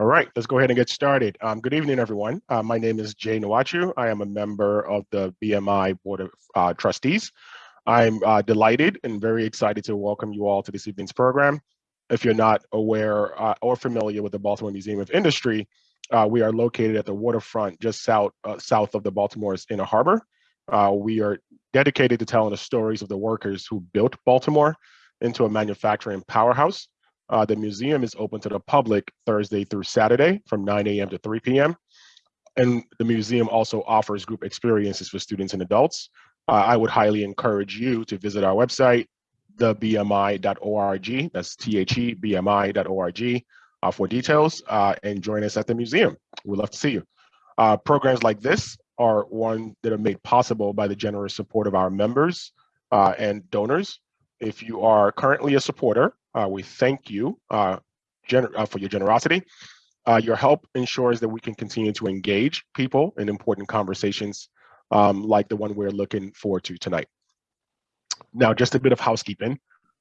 All right, let's go ahead and get started. Um, good evening, everyone. Uh, my name is Jay Nwachu. I am a member of the BMI Board of uh, Trustees. I'm uh, delighted and very excited to welcome you all to this evening's program. If you're not aware uh, or familiar with the Baltimore Museum of Industry, uh, we are located at the waterfront just south, uh, south of the Baltimore's Inner Harbor. we are dedicated to telling the stories of the workers who built Baltimore into a manufacturing powerhouse uh, the museum is open to the public Thursday through Saturday from 9 a.m. to 3 p.m. And the museum also offers group experiences for students and adults. Uh, I would highly encourage you to visit our website, thebmi.org, that's T-H-E-B-M-I.org uh, for details uh, and join us at the museum. We'd love to see you. Uh, programs like this are one that are made possible by the generous support of our members uh, and donors. If you are currently a supporter, we thank you uh, uh, for your generosity. Uh, your help ensures that we can continue to engage people in important conversations um, like the one we're looking forward to tonight. Now, just a bit of housekeeping.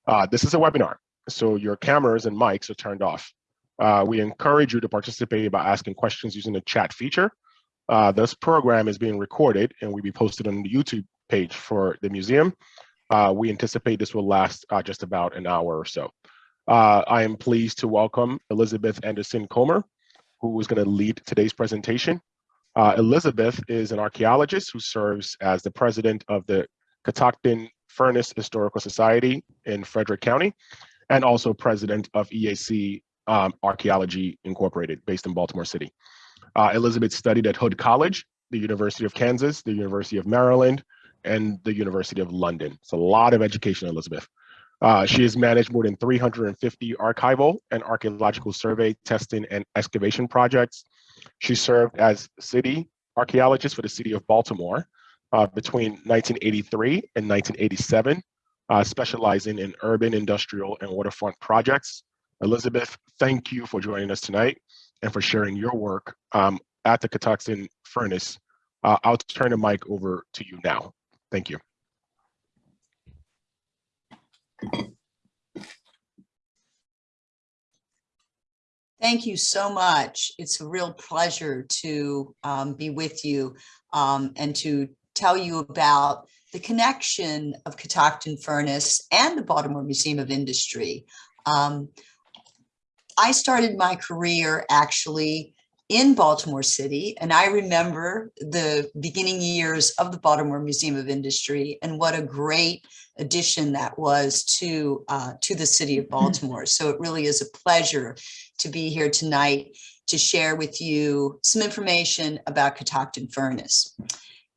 Uh, this is a webinar, so your cameras and mics are turned off. Uh, we encourage you to participate by asking questions using the chat feature. this program is being recorded and will be posted on the YouTube page for the museum. Uh, we anticipate this will last uh, just about an hour or so. Uh, I am pleased to welcome Elizabeth Anderson Comer, who is going to lead today's presentation. Uh, Elizabeth is an archaeologist who serves as the president of the Catoctin Furnace Historical Society in Frederick County, and also president of EAC um, Archaeology Incorporated, based in Baltimore City. Uh, Elizabeth studied at Hood College, the University of Kansas, the University of Maryland, and the University of London. It's a lot of education, Elizabeth. Uh, she has managed more than 350 archival and archaeological survey, testing, and excavation projects. She served as city archaeologist for the city of Baltimore uh, between 1983 and 1987, uh, specializing in urban, industrial, and waterfront projects. Elizabeth, thank you for joining us tonight and for sharing your work um, at the Catoctin Furnace. Uh, I'll turn the mic over to you now. Thank you. Thank you so much. It's a real pleasure to um, be with you um, and to tell you about the connection of Catoctin Furnace and the Baltimore Museum of Industry. Um, I started my career actually in Baltimore City. And I remember the beginning years of the Baltimore Museum of Industry and what a great addition that was to, uh, to the city of Baltimore. So it really is a pleasure to be here tonight to share with you some information about Catoctin Furnace.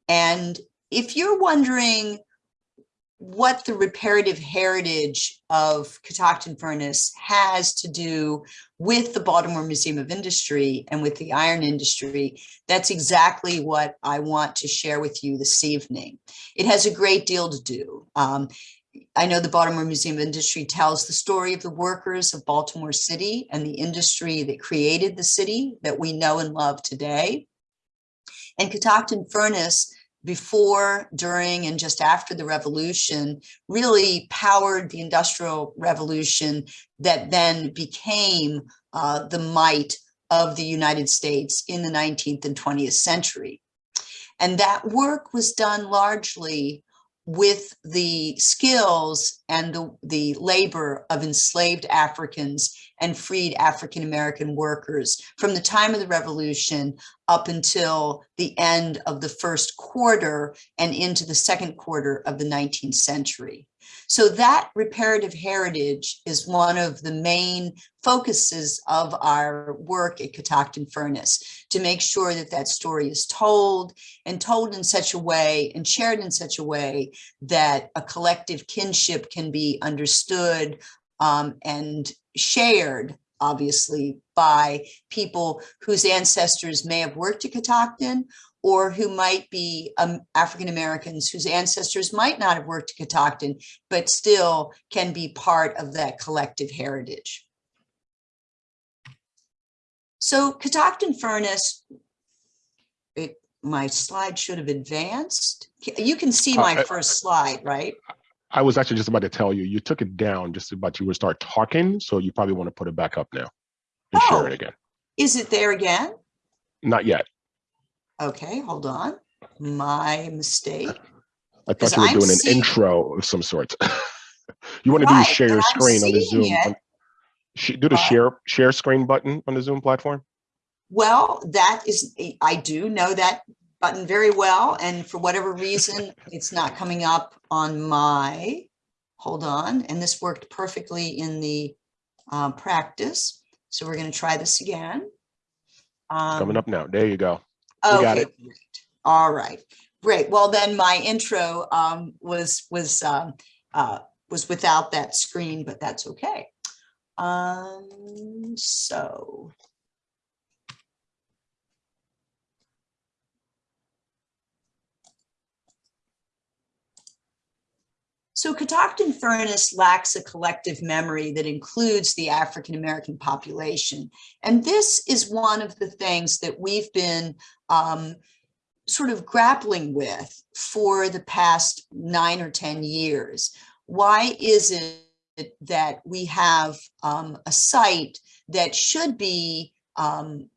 And if you're wondering what the reparative heritage of Catoctin Furnace has to do with the Baltimore Museum of Industry and with the iron industry, that's exactly what I want to share with you this evening. It has a great deal to do. Um, I know the Baltimore Museum of Industry tells the story of the workers of Baltimore City and the industry that created the city that we know and love today. And Catoctin Furnace before, during, and just after the revolution really powered the industrial revolution that then became uh, the might of the United States in the 19th and 20th century. And that work was done largely with the skills and the, the labor of enslaved Africans and freed African-American workers from the time of the revolution up until the end of the first quarter and into the second quarter of the 19th century. So that reparative heritage is one of the main focuses of our work at Catoctin Furnace to make sure that that story is told and told in such a way and shared in such a way that a collective kinship can be understood um, and shared obviously by people whose ancestors may have worked at Catoctin or who might be um, African Americans whose ancestors might not have worked at Catoctin, but still can be part of that collective heritage. So Catoctin Furnace, it, my slide should have advanced. You can see uh, my uh, first slide, right? I was actually just about to tell you, you took it down just about you would start talking, so you probably want to put it back up now and oh. share it again. Is it there again? Not yet. Okay, hold on. My mistake. I thought you were I'm doing an intro of some sort. You want to do Right, share your screen on the Zoom. it. on- Do the share, share screen button on the Zoom platform? Well, that is, I do know that button very well, and for whatever reason, it's not coming up on my, hold on, and this worked perfectly in the uh, practice. So we're gonna try this again. Coming Um, up now. There you go. We got it. great. All right, great. Well, then my intro um, was, was, um, uh, was without that screen, but that's okay. Um, so. So Catoctin Furnace lacks a collective memory that includes the African-American population. And this is one of the things that we've been um, sort of grappling with for the past nine or 10 years. Why is it that we have um, a site that should be um,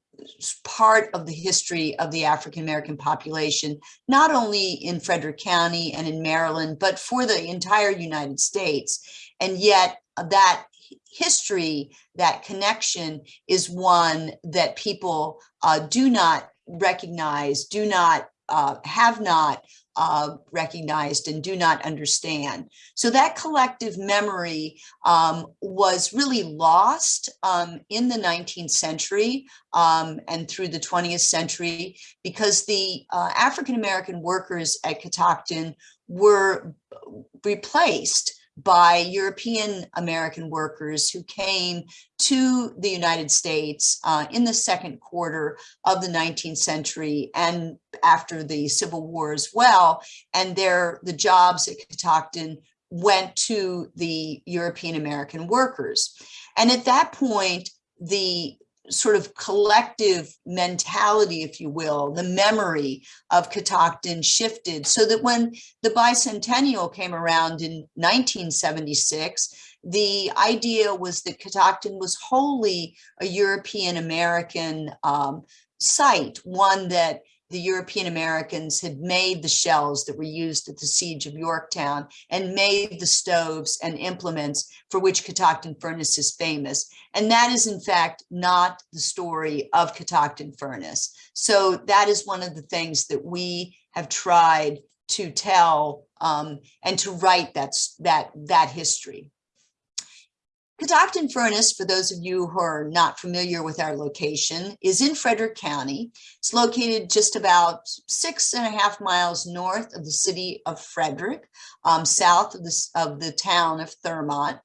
part of the history of the African-American population, not only in Frederick County and in Maryland, but for the entire United States. And yet uh, that history, that connection is one that people uh, do not recognize, do not, uh, have not uh, recognized and do not understand. So that collective memory um, was really lost um, in the 19th century um, and through the 20th century because the uh, African-American workers at Catoctin were replaced by European American workers who came to the United States uh, in the second quarter of the 19th century and after the Civil War as well. And their the jobs at Catoctin went to the European American workers. And at that point, the sort of collective mentality, if you will, the memory of Catoctin shifted so that when the bicentennial came around in 1976, the idea was that Catoctin was wholly a European American um, site, one that the European Americans had made the shells that were used at the siege of Yorktown and made the stoves and implements for which Catoctin Furnace is famous. And that is in fact not the story of Catoctin Furnace. So that is one of the things that we have tried to tell um, and to write that's, that, that history. Catoctin Furnace, for those of you who are not familiar with our location, is in Frederick County. It's located just about six and a half miles north of the city of Frederick, um, south of the, of the town of Thurmont.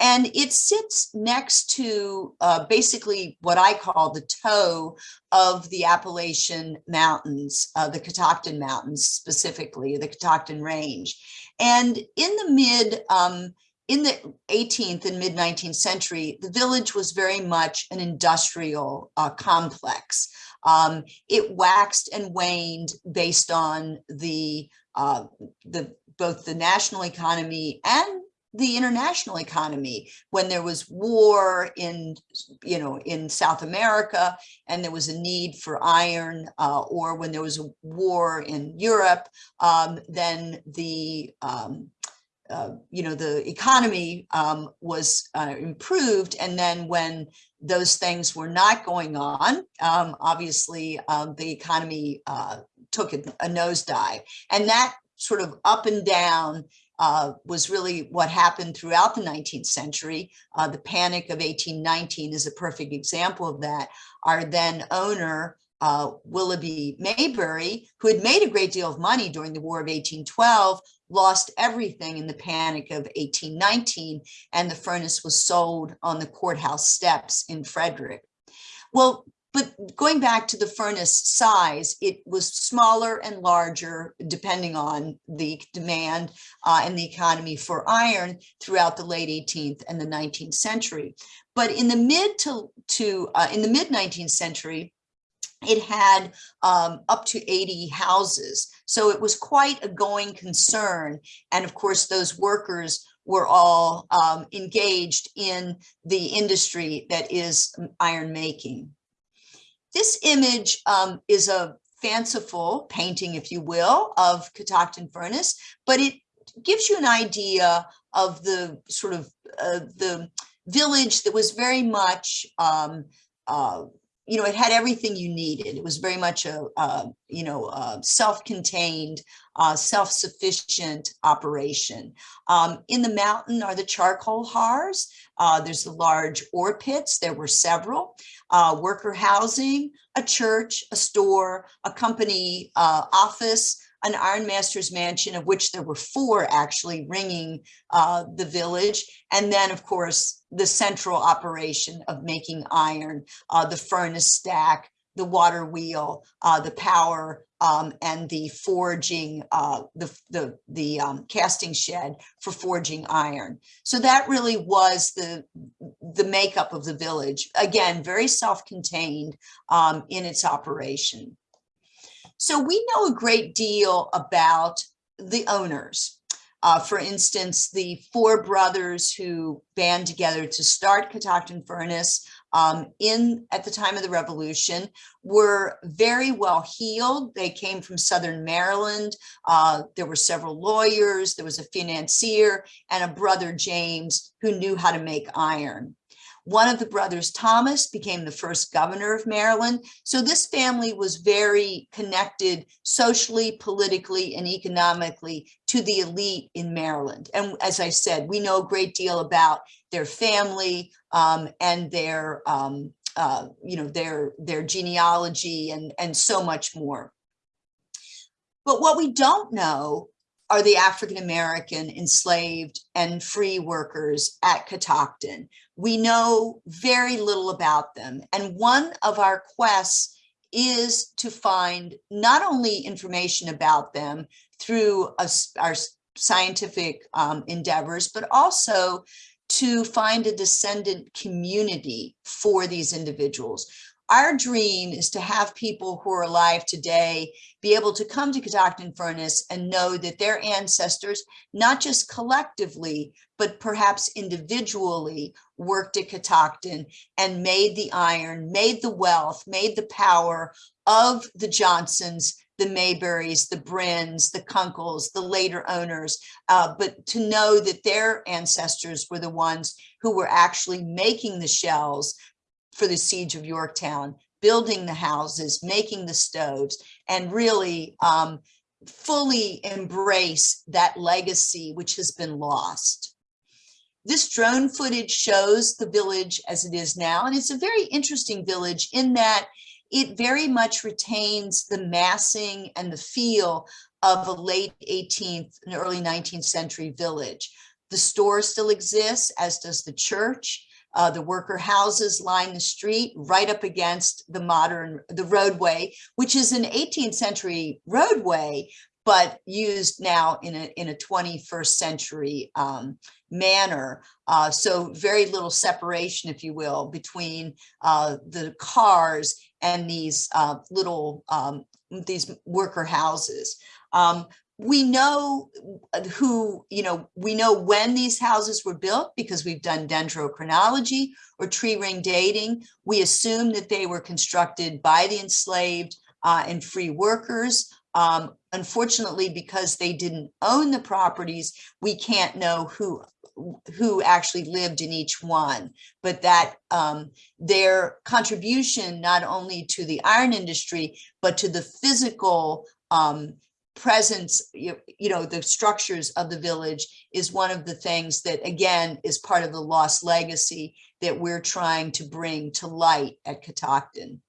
And it sits next to uh, basically what I call the toe of the Appalachian Mountains, uh, the Catoctin Mountains specifically, the Catoctin Range. And in the mid um, in the 18th and mid 19th century, the village was very much an industrial uh, complex. Um, it waxed and waned based on the, uh, the both the national economy and the international economy when there was war in you know in south america and there was a need for iron uh, or when there was a war in europe um, then the um, uh, you know, the economy um, was uh, improved. And then when those things were not going on, um, obviously um, the economy uh, took a, a nosedive. And that sort of up and down uh, was really what happened throughout the 19th century. Uh, the Panic of 1819 is a perfect example of that. Our then owner, uh, Willoughby Maybury, who had made a great deal of money during the War of 1812, lost everything in the panic of 1819 and the furnace was sold on the courthouse steps in Frederick. Well, but going back to the furnace size, it was smaller and larger depending on the demand uh, and the economy for iron throughout the late 18th and the 19th century. But in the mid to, to uh, in the mid 19th century, it had um, up to 80 houses. So it was quite a going concern. And of course, those workers were all um, engaged in the industry that is iron making. this image um, is a fanciful painting, if you will, of Catoctin Furnace, but it gives you an idea of the sort of uh, the village that was very much um, uh, you know, it had everything you needed. It was very much a, a you know, a self-contained, uh, self-sufficient operation. Um, in the mountain are the charcoal hearths. Uh, there's the large ore pits. There were several. Uh, worker housing, a church, a store, a company uh, office, an ironmaster's mansion, of which there were four actually ringing uh, the village. And then, of course, the central operation of making iron, uh, the furnace stack, the water wheel, uh, the power, um, and the forging, uh, the, the, the um, casting shed for forging iron. So that really was the, the makeup of the village. Again, very self-contained um, in its operation. So we know a great deal about the owners. Uh, for instance, the four brothers who band together to start Catoctin Furnace um, in at the time of the revolution were very well heeled. They came from Southern Maryland. Uh, there were several lawyers. There was a financier and a brother, James, who knew how to make iron. One of the brothers, Thomas, became the first governor of Maryland. So this family was very connected socially, politically, and economically to the elite in Maryland. And as I said, we know a great deal about their family um, and their, um, uh, you know, their, their genealogy and, and so much more. But what we don't know are the African-American enslaved and free workers at Catoctin. We know very little about them. And one of our quests is to find not only information about them through a, our scientific um, endeavors, but also to find a descendant community for these individuals. Our dream is to have people who are alive today be able to come to Catoctin Furnace and know that their ancestors, not just collectively, but perhaps individually worked at Catoctin and made the iron, made the wealth, made the power of the Johnsons, the Mayberries, the Bryns, the Kunkles, the later owners, uh, but to know that their ancestors were the ones who were actually making the shells, for the siege of Yorktown, building the houses, making the stoves, and really um, fully embrace that legacy which has been lost. This drone footage shows the village as it is now, and it's a very interesting village in that it very much retains the massing and the feel of a late 18th and early 19th century village. The store still exists, as does the church. Uh, the worker houses line the street right up against the modern, the roadway, which is an 18th century roadway, but used now in a, in a 21st century um, manner. Uh, so very little separation, if you will, between uh, the cars and these uh, little, um, these worker houses. Um, we know who, you know, we know when these houses were built because we've done dendrochronology or tree ring dating. We assume that they were constructed by the enslaved uh, and free workers. Um, unfortunately, because they didn't own the properties, we can't know who who actually lived in each one, but that um, their contribution not only to the iron industry, but to the physical um, presence, you, you know, the structures of the village is one of the things that, again, is part of the lost legacy that we're trying to bring to light at Catoctin.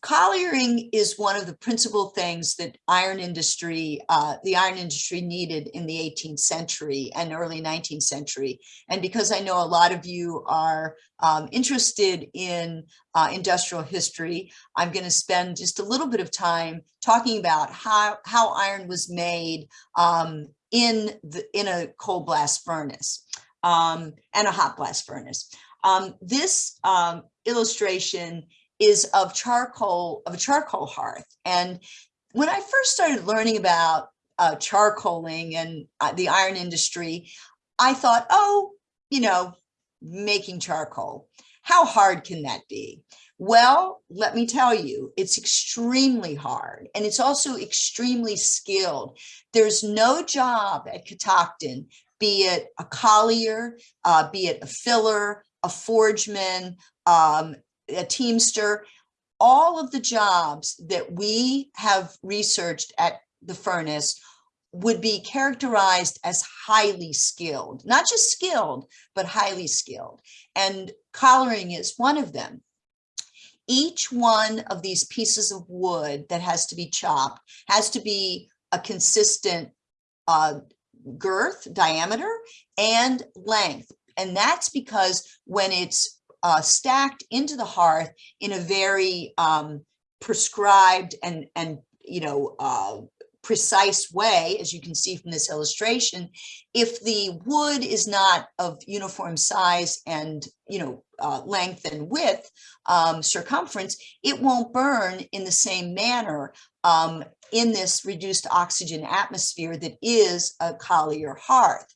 Colliery is one of the principal things that iron industry, uh, the iron industry needed in the 18th century and early 19th century. And because I know a lot of you are um, interested in uh, industrial history, I'm going to spend just a little bit of time talking about how, how iron was made um, in, the, in a cold blast furnace um, and a hot blast furnace. Um, this um, illustration is of charcoal, of a charcoal hearth. And when I first started learning about uh, charcoaling and uh, the iron industry, I thought, oh, you know, making charcoal. how hard can that be? Well, let me tell you, it's extremely hard and it's also extremely skilled. There's no job at Catoctin, be it a collier, uh, be it a filler, a forgeman, um, a teamster, all of the jobs that we have researched at the furnace would be characterized as highly skilled, not just skilled, but highly skilled. And collaring is one of them. Each one of these pieces of wood that has to be chopped has to be a consistent uh, girth, diameter, and length. And that's because when it's uh, stacked into the hearth in a very um, prescribed and, and you know, uh, precise way, as you can see from this illustration, if the wood is not of uniform size and, you know, uh, length and width, um, circumference, it won't burn in the same manner um, in this reduced oxygen atmosphere that is a collier hearth.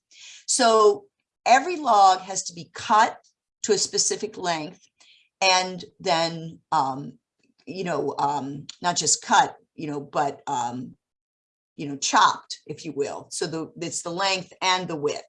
So every log has to be cut to a specific length and then, um, you know, um, not just cut, you know, but um, you know, chopped, if you will. So the, it's the length and the width.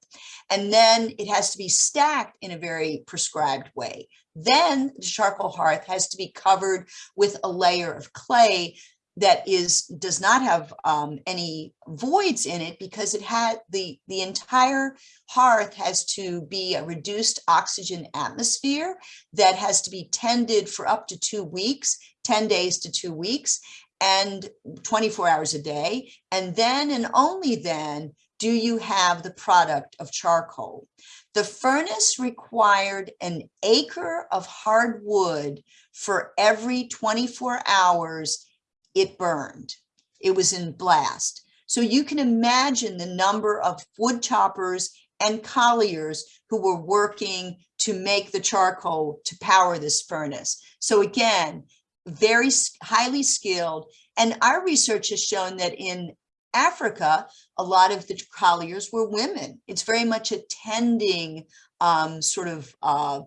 And then it has to be stacked in a very prescribed way. Then the charcoal hearth has to be covered with a layer of clay that is does not have um, any voids in it because it had the the entire hearth has to be a reduced oxygen atmosphere that has to be tended for up to two weeks 10 days to two weeks and 24 hours a day. And then and only then do you have the product of charcoal. The furnace required an acre of hardwood for every 24 hours it burned. It was in blast. So you can imagine the number of wood choppers and colliers who were working to make the charcoal to power this furnace. So again, very highly skilled. And our research has shown that in Africa, a lot of the colliers were women. It's very much a tending um, sort of uh,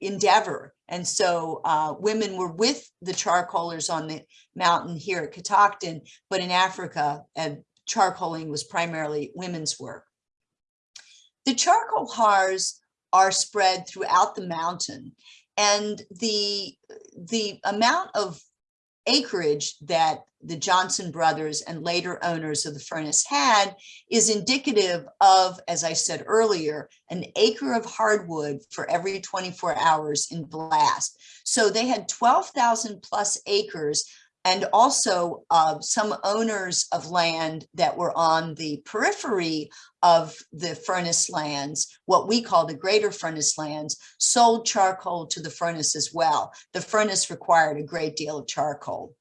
endeavor. And so uh, women were with the charcoalers on the mountain here at Catoctin, but in Africa, and charcoaling was primarily women's work. The charcoal hearths are spread throughout the mountain and the the amount of acreage that the Johnson brothers and later owners of the furnace had is indicative of, as I said earlier, an acre of hardwood for every 24 hours in blast. So they had 12,000 plus acres and also uh, some owners of land that were on the periphery of the furnace lands, what we call the greater furnace lands, sold charcoal to the furnace as well. The furnace required a great deal of charcoal.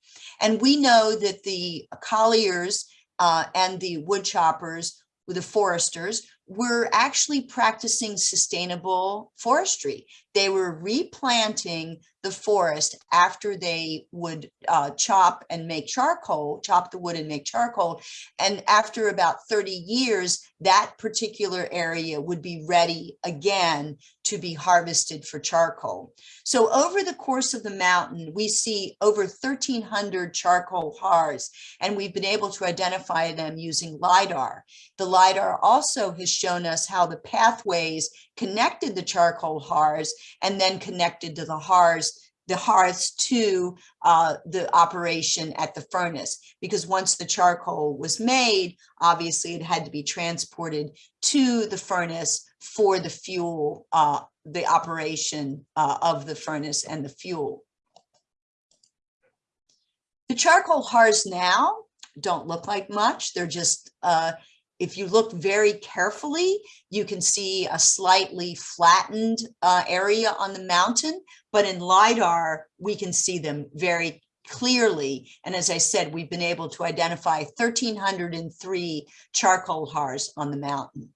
And we know that the colliers uh, and the woodchoppers, the foresters, were actually practicing sustainable forestry. They were replanting the forest after they would uh, chop and make charcoal, chop the wood and make charcoal. And after about 30 years, that particular area would be ready again to be harvested for charcoal. So over the course of the mountain, we see over 1,300 charcoal hearths, and we've been able to identify them using LIDAR. The LIDAR also has shown us how the pathways connected the charcoal hearths and then connected to the hearths the hearths to uh, the operation at the furnace because once the charcoal was made, obviously it had to be transported to the furnace for the fuel, uh, the operation uh, of the furnace and the fuel. The charcoal hearths now don't look like much. They're just uh, if you look very carefully, you can see a slightly flattened uh, area on the mountain, but in LIDAR, we can see them very clearly. And as I said, we've been able to identify 1,303 charcoal hearths on the mountain.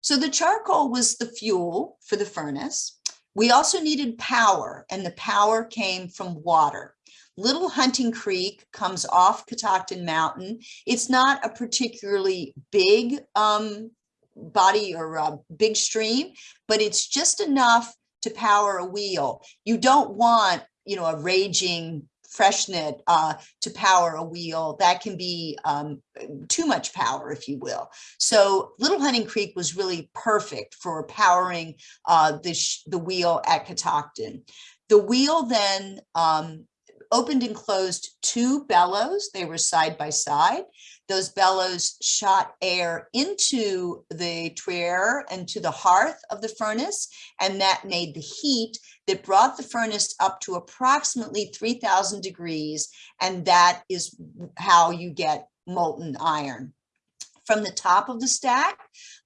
So the charcoal was the fuel for the furnace. We also needed power, and the power came from water. Little Hunting Creek comes off Catoctin Mountain. It's not a particularly big um, body or a big stream, but it's just enough to power a wheel. You don't want, you know, a raging freshet uh, to power a wheel. That can be um, too much power, if you will. So Little Hunting Creek was really perfect for powering uh, the, the wheel at Catoctin. The wheel then um, opened and closed two bellows. They were side by side. Those bellows shot air into the tuyere and to the hearth of the furnace, and that made the heat that brought the furnace up to approximately 3000 degrees, and that is how you get molten iron. From the top of the stack,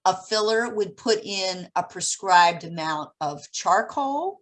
a filler would put in a prescribed amount of charcoal,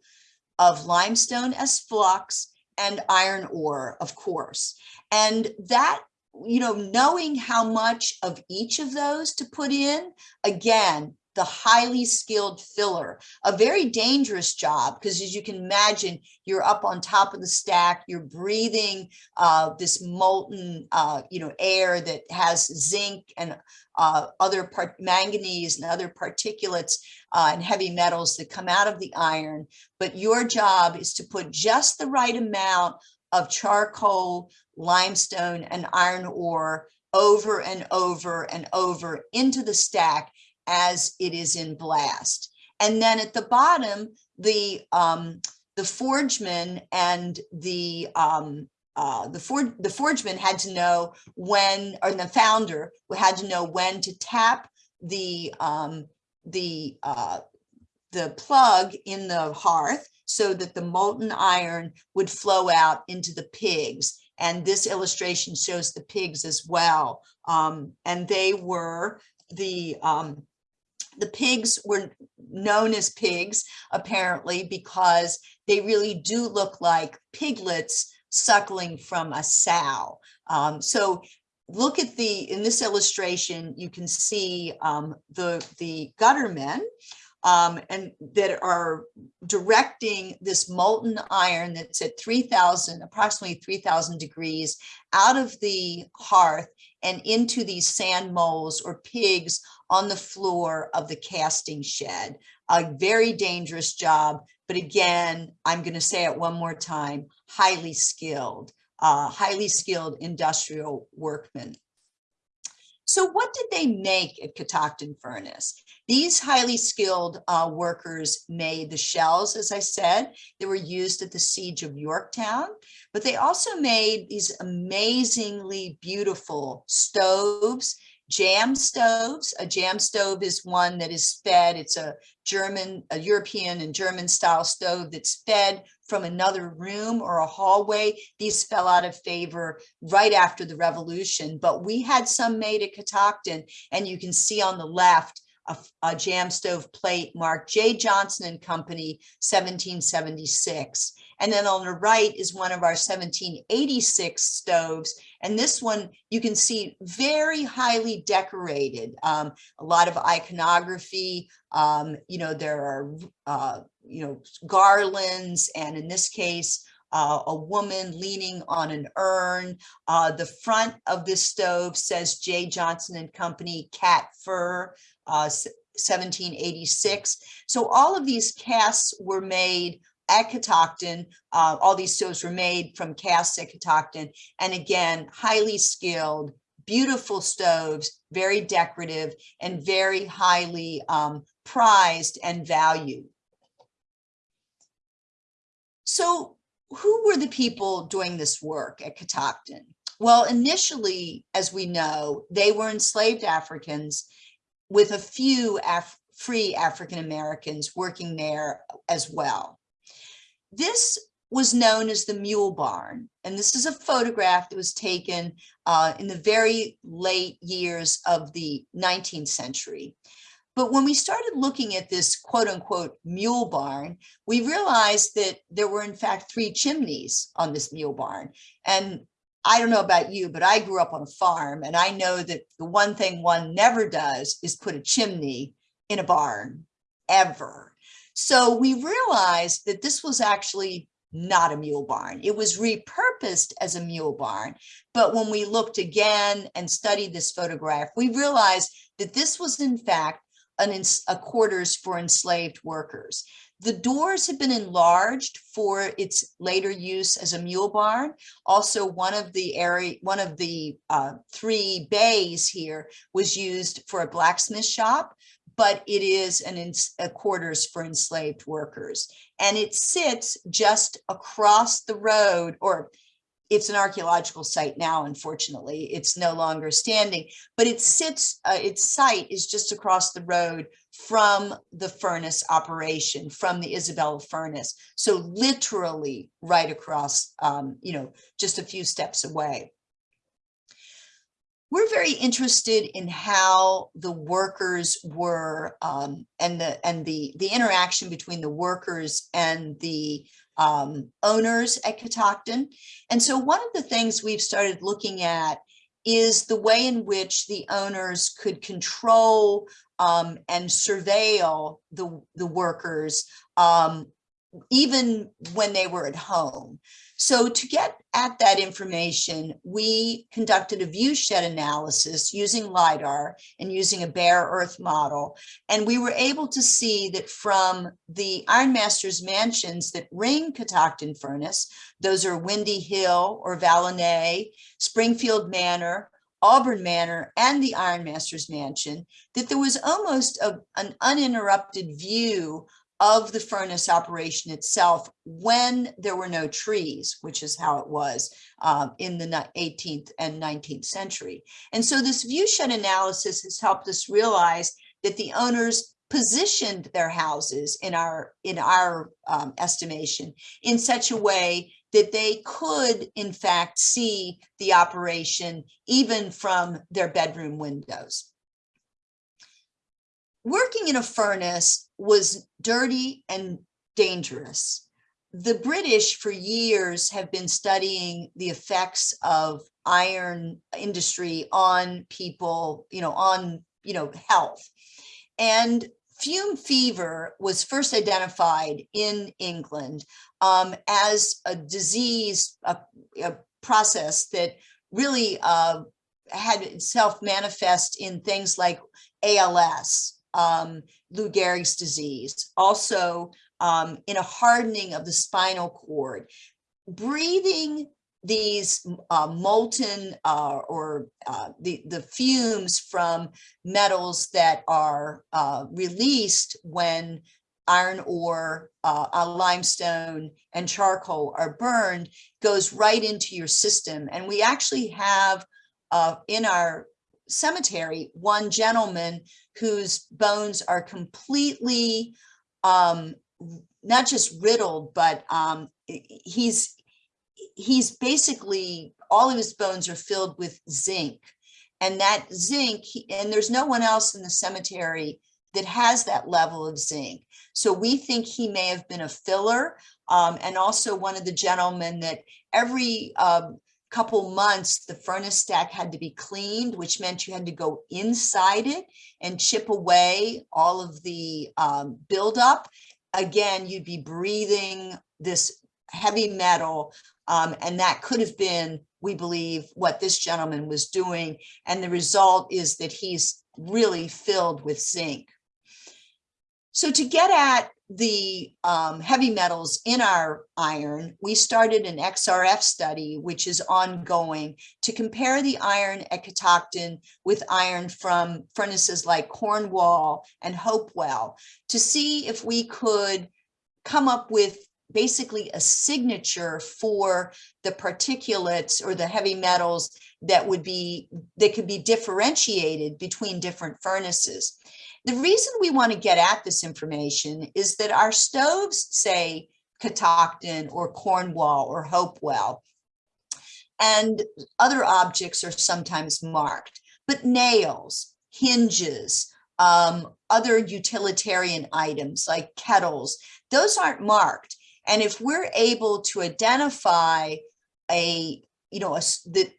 of limestone as flux, and iron ore, of course. And that, you know, knowing how much of each of those to put in, again, the highly skilled filler, a very dangerous job because as you can imagine, you're up on top of the stack, you're breathing uh, this molten, uh, you know, air that has zinc and uh, other manganese and other particulates uh, and heavy metals that come out of the iron. But your job is to put just the right amount of charcoal, limestone, and iron ore over and over and over into the stack as it is in blast. And then at the bottom, the um, the forgeman and the um, uh, the for the forgeman had to know when, or the founder had to know when to tap the um, the uh, the plug in the hearth so that the molten iron would flow out into the pigs. And this illustration shows the pigs as well. Um, and they were the um, the pigs were known as pigs, apparently, because they really do look like piglets suckling from a sow. Um, so look at the, in this illustration, you can see um, the, the guttermen um, and that are directing this molten iron that's at 3000, approximately 3000 degrees out of the hearth and into these sand molds or pigs on the floor of the casting shed. A very dangerous job, but again, I'm going to say it one more time, highly skilled, uh, highly skilled industrial workmen. So what did they make at Catoctin Furnace? These highly skilled uh, workers made the shells, as I said, they were used at the siege of Yorktown, but they also made these amazingly beautiful stoves jamb stoves. A jamb stove is one that is fed. It's a German, a European and German style stove that's fed from another room or a hallway. These fell out of favor right after the revolution, but we had some made at Catoctin and you can see on the left a, a jamb stove plate marked J. Johnson and Company, 1776. And then on the right is one of our 1786 stoves. And this one you can see very highly decorated, um, a lot of iconography. Um, you know, there are, uh, you know, garlands, and in this case, uh, a woman leaning on an urn. Uh, the front of this stove says J. Johnson and Company cat fur, uh, 1786. So all of these casts were made at Catoctin. Uh, all these stoves were made from casts at Catoctin. And again, highly skilled, beautiful stoves, very decorative and very highly um, prized and valued. So who were the people doing this work at Catoctin? Well, initially, as we know, they were enslaved Africans with a few Af free African Americans working there as well. This was known as the Mule Barn. And this is a photograph that was taken uh, in the very late years of the 19th century. But when we started looking at this quote unquote mule barn, we realized that there were in fact three chimneys on this mule barn. And I don't know about you, but I grew up on a farm and I know that the one thing one never does is put a chimney in a barn ever. So we realized that this was actually not a mule barn. It was repurposed as a mule barn. But when we looked again and studied this photograph, we realized that this was in fact an, a quarters for enslaved workers. The doors have been enlarged for its later use as a mule barn. Also, one of the area, one of the uh, three bays here was used for a blacksmith shop, but it is an a quarters for enslaved workers. And it sits just across the road, or it's an archaeological site now, unfortunately. It's no longer standing, but it sits, uh, its site is just across the road from the furnace operation, from the Isabella furnace. So literally right across, um, you know, just a few steps away. We're very interested in how the workers were um, and the and the the interaction between the workers and the um, owners at Catoctin. And so one of the things we've started looking at is the way in which the owners could control um, and surveil the, the workers um, even when they were at home. So to get at that information, we conducted a viewshed analysis using LIDAR and using a bare earth model. And we were able to see that from the Ironmasters mansions that ring Catoctin Furnace, those are Windy Hill or Vallonay, Springfield Manor, Auburn Manor and the Ironmasters mansion, that there was almost a, an uninterrupted view of the furnace operation itself when there were no trees, which is how it was um, in the 18th and 19th century. And so this viewshed analysis has helped us realize that the owners positioned their houses in our in our um, estimation in such a way that they could in fact see the operation even from their bedroom windows working in a furnace was dirty and dangerous. The British for years have been studying the effects of iron industry on people, you know, on, you know, health. And fume fever was first identified in England um, as a disease, a, a process that really uh, had itself manifest in things like ALS, um, Lou Gehrig's disease, also um, in a hardening of the spinal cord. Breathing these uh, molten uh, or uh, the, the fumes from metals that are uh, released when iron ore, uh, limestone, and charcoal are burned goes right into your system. And we actually have uh, in our cemetery one gentleman whose bones are completely um, not just riddled, but um, he's he's basically all of his bones are filled with zinc, and that zinc, and there's no one else in the cemetery that has that level of zinc. So we think he may have been a filler, um, and also one of the gentlemen that every um, couple months, the furnace stack had to be cleaned, which meant you had to go inside it and chip away all of the um, buildup. Again, you'd be breathing this heavy metal, um, and that could have been, we believe, what this gentleman was doing. And the result is that he's really filled with zinc. So to get at the um, heavy metals in our iron, we started an XRF study, which is ongoing, to compare the iron at Catoctin with iron from furnaces like Cornwall and Hopewell to see if we could come up with basically a signature for the particulates or the heavy metals that would be, that could be differentiated between different furnaces. The reason we want to get at this information is that our stoves say Catoctin or Cornwall or Hopewell, and other objects are sometimes marked, but nails, hinges, um, other utilitarian items like kettles, those aren't marked. And if we're able to identify a, you know, a, the,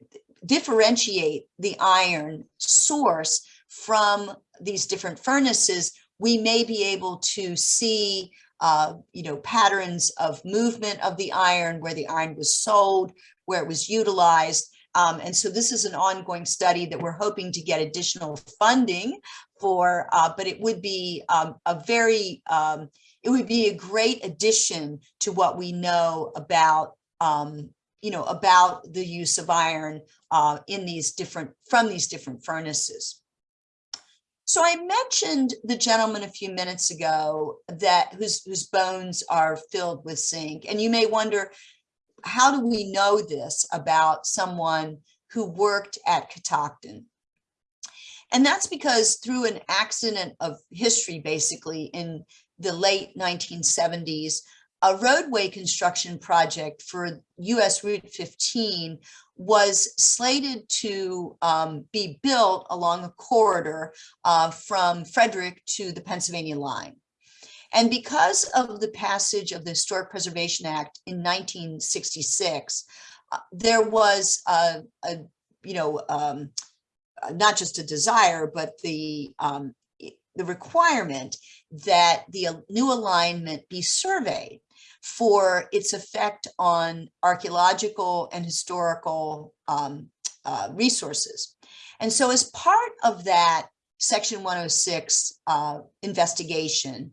differentiate the iron source from these different furnaces, we may be able to see uh, you know, patterns of movement of the iron, where the iron was sold, where it was utilized. Um, and so this is an ongoing study that we're hoping to get additional funding for, uh, but it would be um, a very um, it would be a great addition to what we know about, um, you know, about the use of iron uh, in these different, from these different furnaces. So I mentioned the gentleman a few minutes ago that whose, whose bones are filled with zinc. And you may wonder, how do we know this about someone who worked at Catoctin? And that's because through an accident of history, basically in the late 1970s, a roadway construction project for US Route 15 was slated to um, be built along a corridor uh, from Frederick to the Pennsylvania line. And because of the passage of the Historic Preservation Act in 1966, uh, there was a, a you know, um, not just a desire, but the um, the requirement that the new alignment be surveyed for its effect on archaeological and historical um, uh, resources. And so as part of that Section 106 uh, investigation,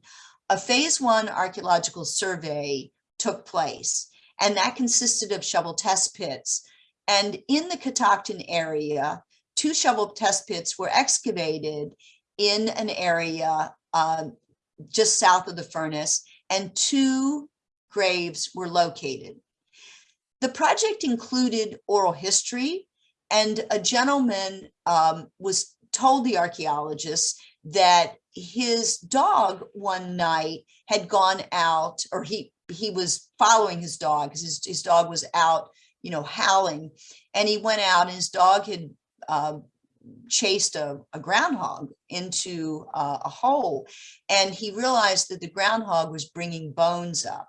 a phase one archaeological survey took place, and that consisted of shovel test pits. And in the Catoctin area, two shovel test pits were excavated in an area um, just south of the furnace, and two graves were located. The project included oral history, and a gentleman um, was told the archaeologists that his dog one night had gone out, or he he was following his dog because his, his dog was out, you know, howling, and he went out and his dog had uh, chased a, a, groundhog into uh, a hole and he realized that the groundhog was bringing bones up.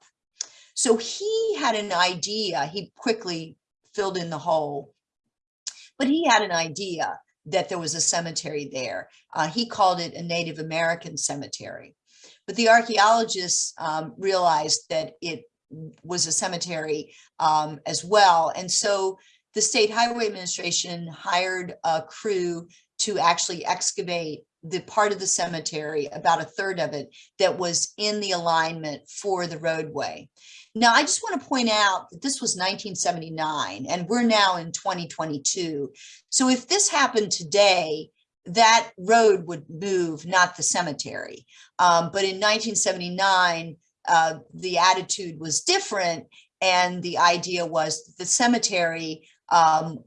So he had an idea, he quickly filled in the hole, but he had an idea that there was a cemetery there. Uh, he called it a Native American cemetery. But the archaeologists um, realized that it was a cemetery um, as well. And so the State Highway Administration hired a crew to actually excavate the part of the cemetery, about a third of it, that was in the alignment for the roadway. Now, I just want to point out that this was 1979 and we're now in 2022. So if this happened today, that road would move, not the cemetery. Um, but in 1979, uh, the attitude was different. And the idea was the cemetery um,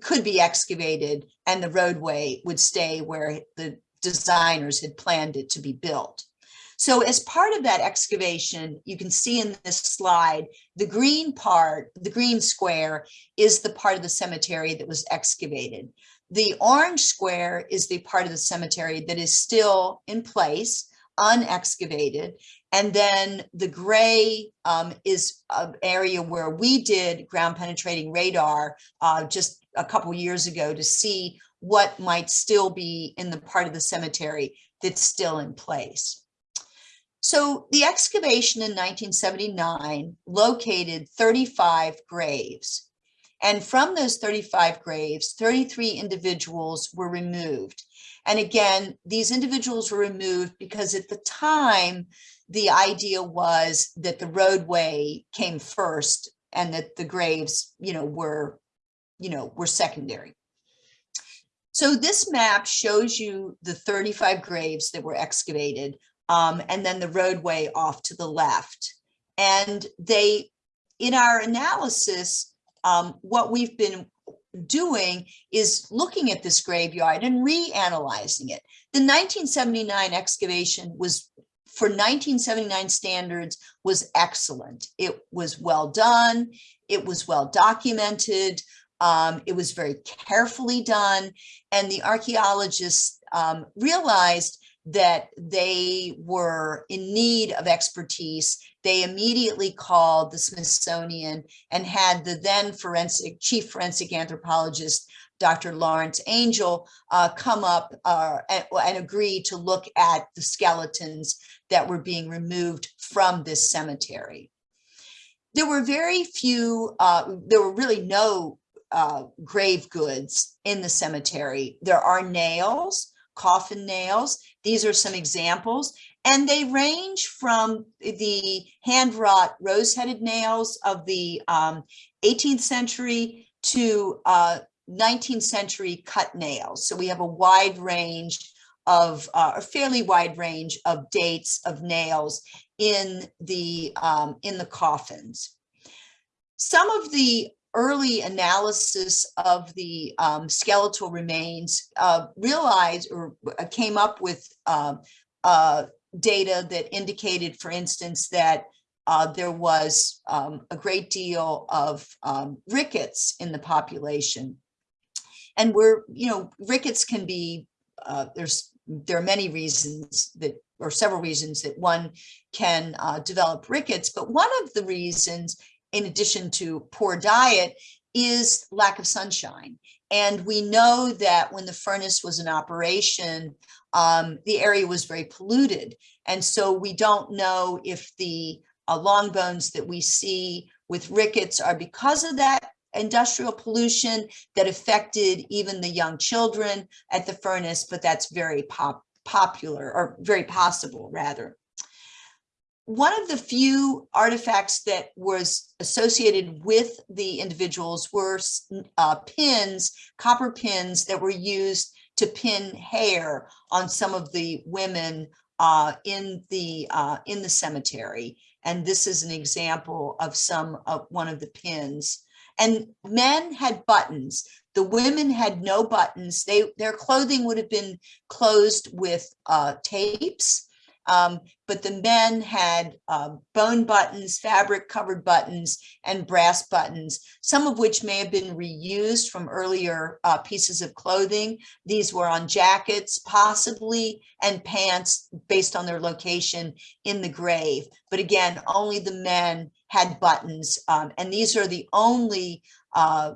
could be excavated and the roadway would stay where the designers had planned it to be built. So as part of that excavation, you can see in this slide, the green part, the green square is the part of the cemetery that was excavated. The orange square is the part of the cemetery that is still in place, unexcavated. And then the gray um, is an area where we did ground penetrating radar uh, just a couple years ago to see what might still be in the part of the cemetery that's still in place. So the excavation in 1979 located 35 graves. And from those 35 graves, 33 individuals were removed. And again, these individuals were removed because at the time, the idea was that the roadway came first and that the graves, you know, were, you know, were secondary. So this map shows you the 35 graves that were excavated um, and then the roadway off to the left. And they, in our analysis, um, what we've been doing is looking at this graveyard and reanalyzing it. The 1979 excavation was, for 1979 standards, was excellent. It was well done. It was well documented. Um, it was very carefully done. And the archaeologists um, realized that they were in need of expertise, they immediately called the Smithsonian and had the then forensic chief forensic anthropologist, Dr. Lawrence Angel, uh, come up uh, and, and agree to look at the skeletons that were being removed from this cemetery. There were very few, uh, there were really no uh, grave goods in the cemetery. There are nails, coffin nails. These are some examples. And they range from the hand-wrought rose-headed nails of the um, 18th century to uh, 19th century cut nails. So we have a wide range of uh, a fairly wide range of dates of nails in the um, in the coffins. Some of the early analysis of the um, skeletal remains uh, realized or uh, came up with uh, uh, data that indicated, for instance, that uh, there was um, a great deal of um, rickets in the population. And we're, you know, rickets can be, uh, there's, there are many reasons that, or several reasons that one can uh, develop rickets, but one of the reasons, in addition to poor diet, is lack of sunshine. And we know that when the furnace was in operation, um, the area was very polluted. And so we don't know if the uh, long bones that we see with rickets are because of that industrial pollution that affected even the young children at the furnace, but that's very pop popular or very possible rather. One of the few artifacts that was associated with the individuals were uh, pins, copper pins that were used to pin hair on some of the women uh, in the uh, in the cemetery. And this is an example of some of one of the pins. And men had buttons. The women had no buttons. They Their clothing would have been closed with uh, tapes um, but the men had uh, bone buttons, fabric covered buttons, and brass buttons, some of which may have been reused from earlier uh, pieces of clothing. These were on jackets, possibly, and pants based on their location in the grave. But again, only the men had buttons. Um, and these are the only uh,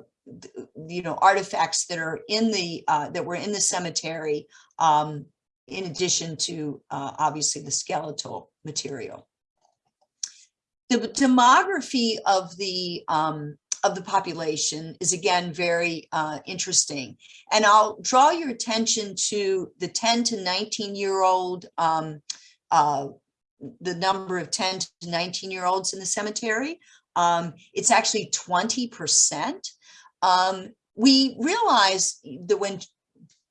you know artifacts that are in the uh, that were in the cemetery um, in addition to uh, obviously the skeletal material. The demography of the um, of the population is again very uh, interesting. And I'll draw your attention to the 10 to 19 year old, um, uh, the number of 10 to 19 year olds in the cemetery. Um, it's actually 20%. Um, we realize that when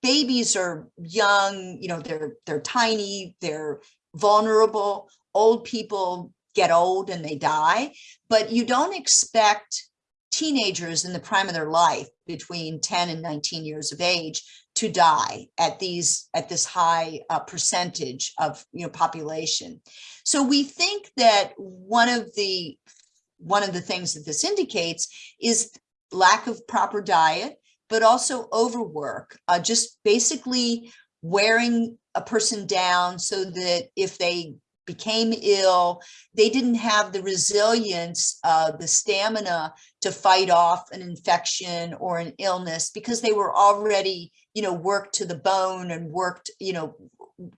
babies are young, you know, they're they're tiny, they're vulnerable. Old people get old and they die, but you don't expect teenagers in the prime of their life between 10 and 19 years of age to die at these at this high uh, percentage of you know population so we think that one of the one of the things that this indicates is lack of proper diet but also overwork, uh, just basically wearing a person down so that if they became ill, they didn't have the resilience, uh, the stamina to fight off an infection or an illness because they were already, you know, worked to the bone and worked, you know,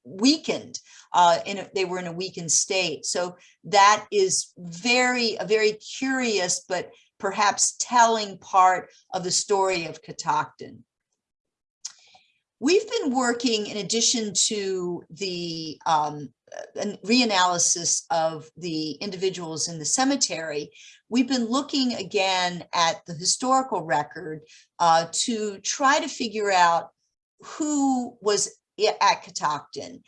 weakened uh in a, they were in a weakened state. So that is very a very curious but perhaps telling part of the story of Catoctin. We've been working in addition to the um, reanalysis of the individuals in the cemetery, we've been looking again at the historical record uh, to try to figure out who was at Catoctin.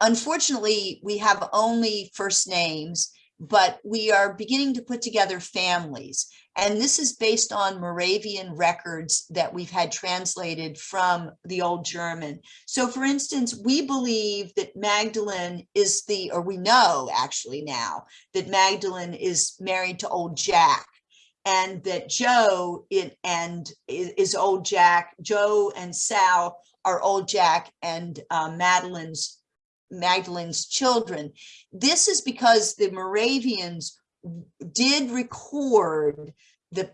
Unfortunately, we have only first names, but we are beginning to put together families. And this is based on Moravian records that we've had translated from the old German. So for instance, we believe that Magdalene is the, or we know actually now, that Magdalene is married to old Jack and that Joe it, and is old Jack, Joe and Sal are old Jack and uh, Madeline's Magdalene's children. This is because the Moravians did record the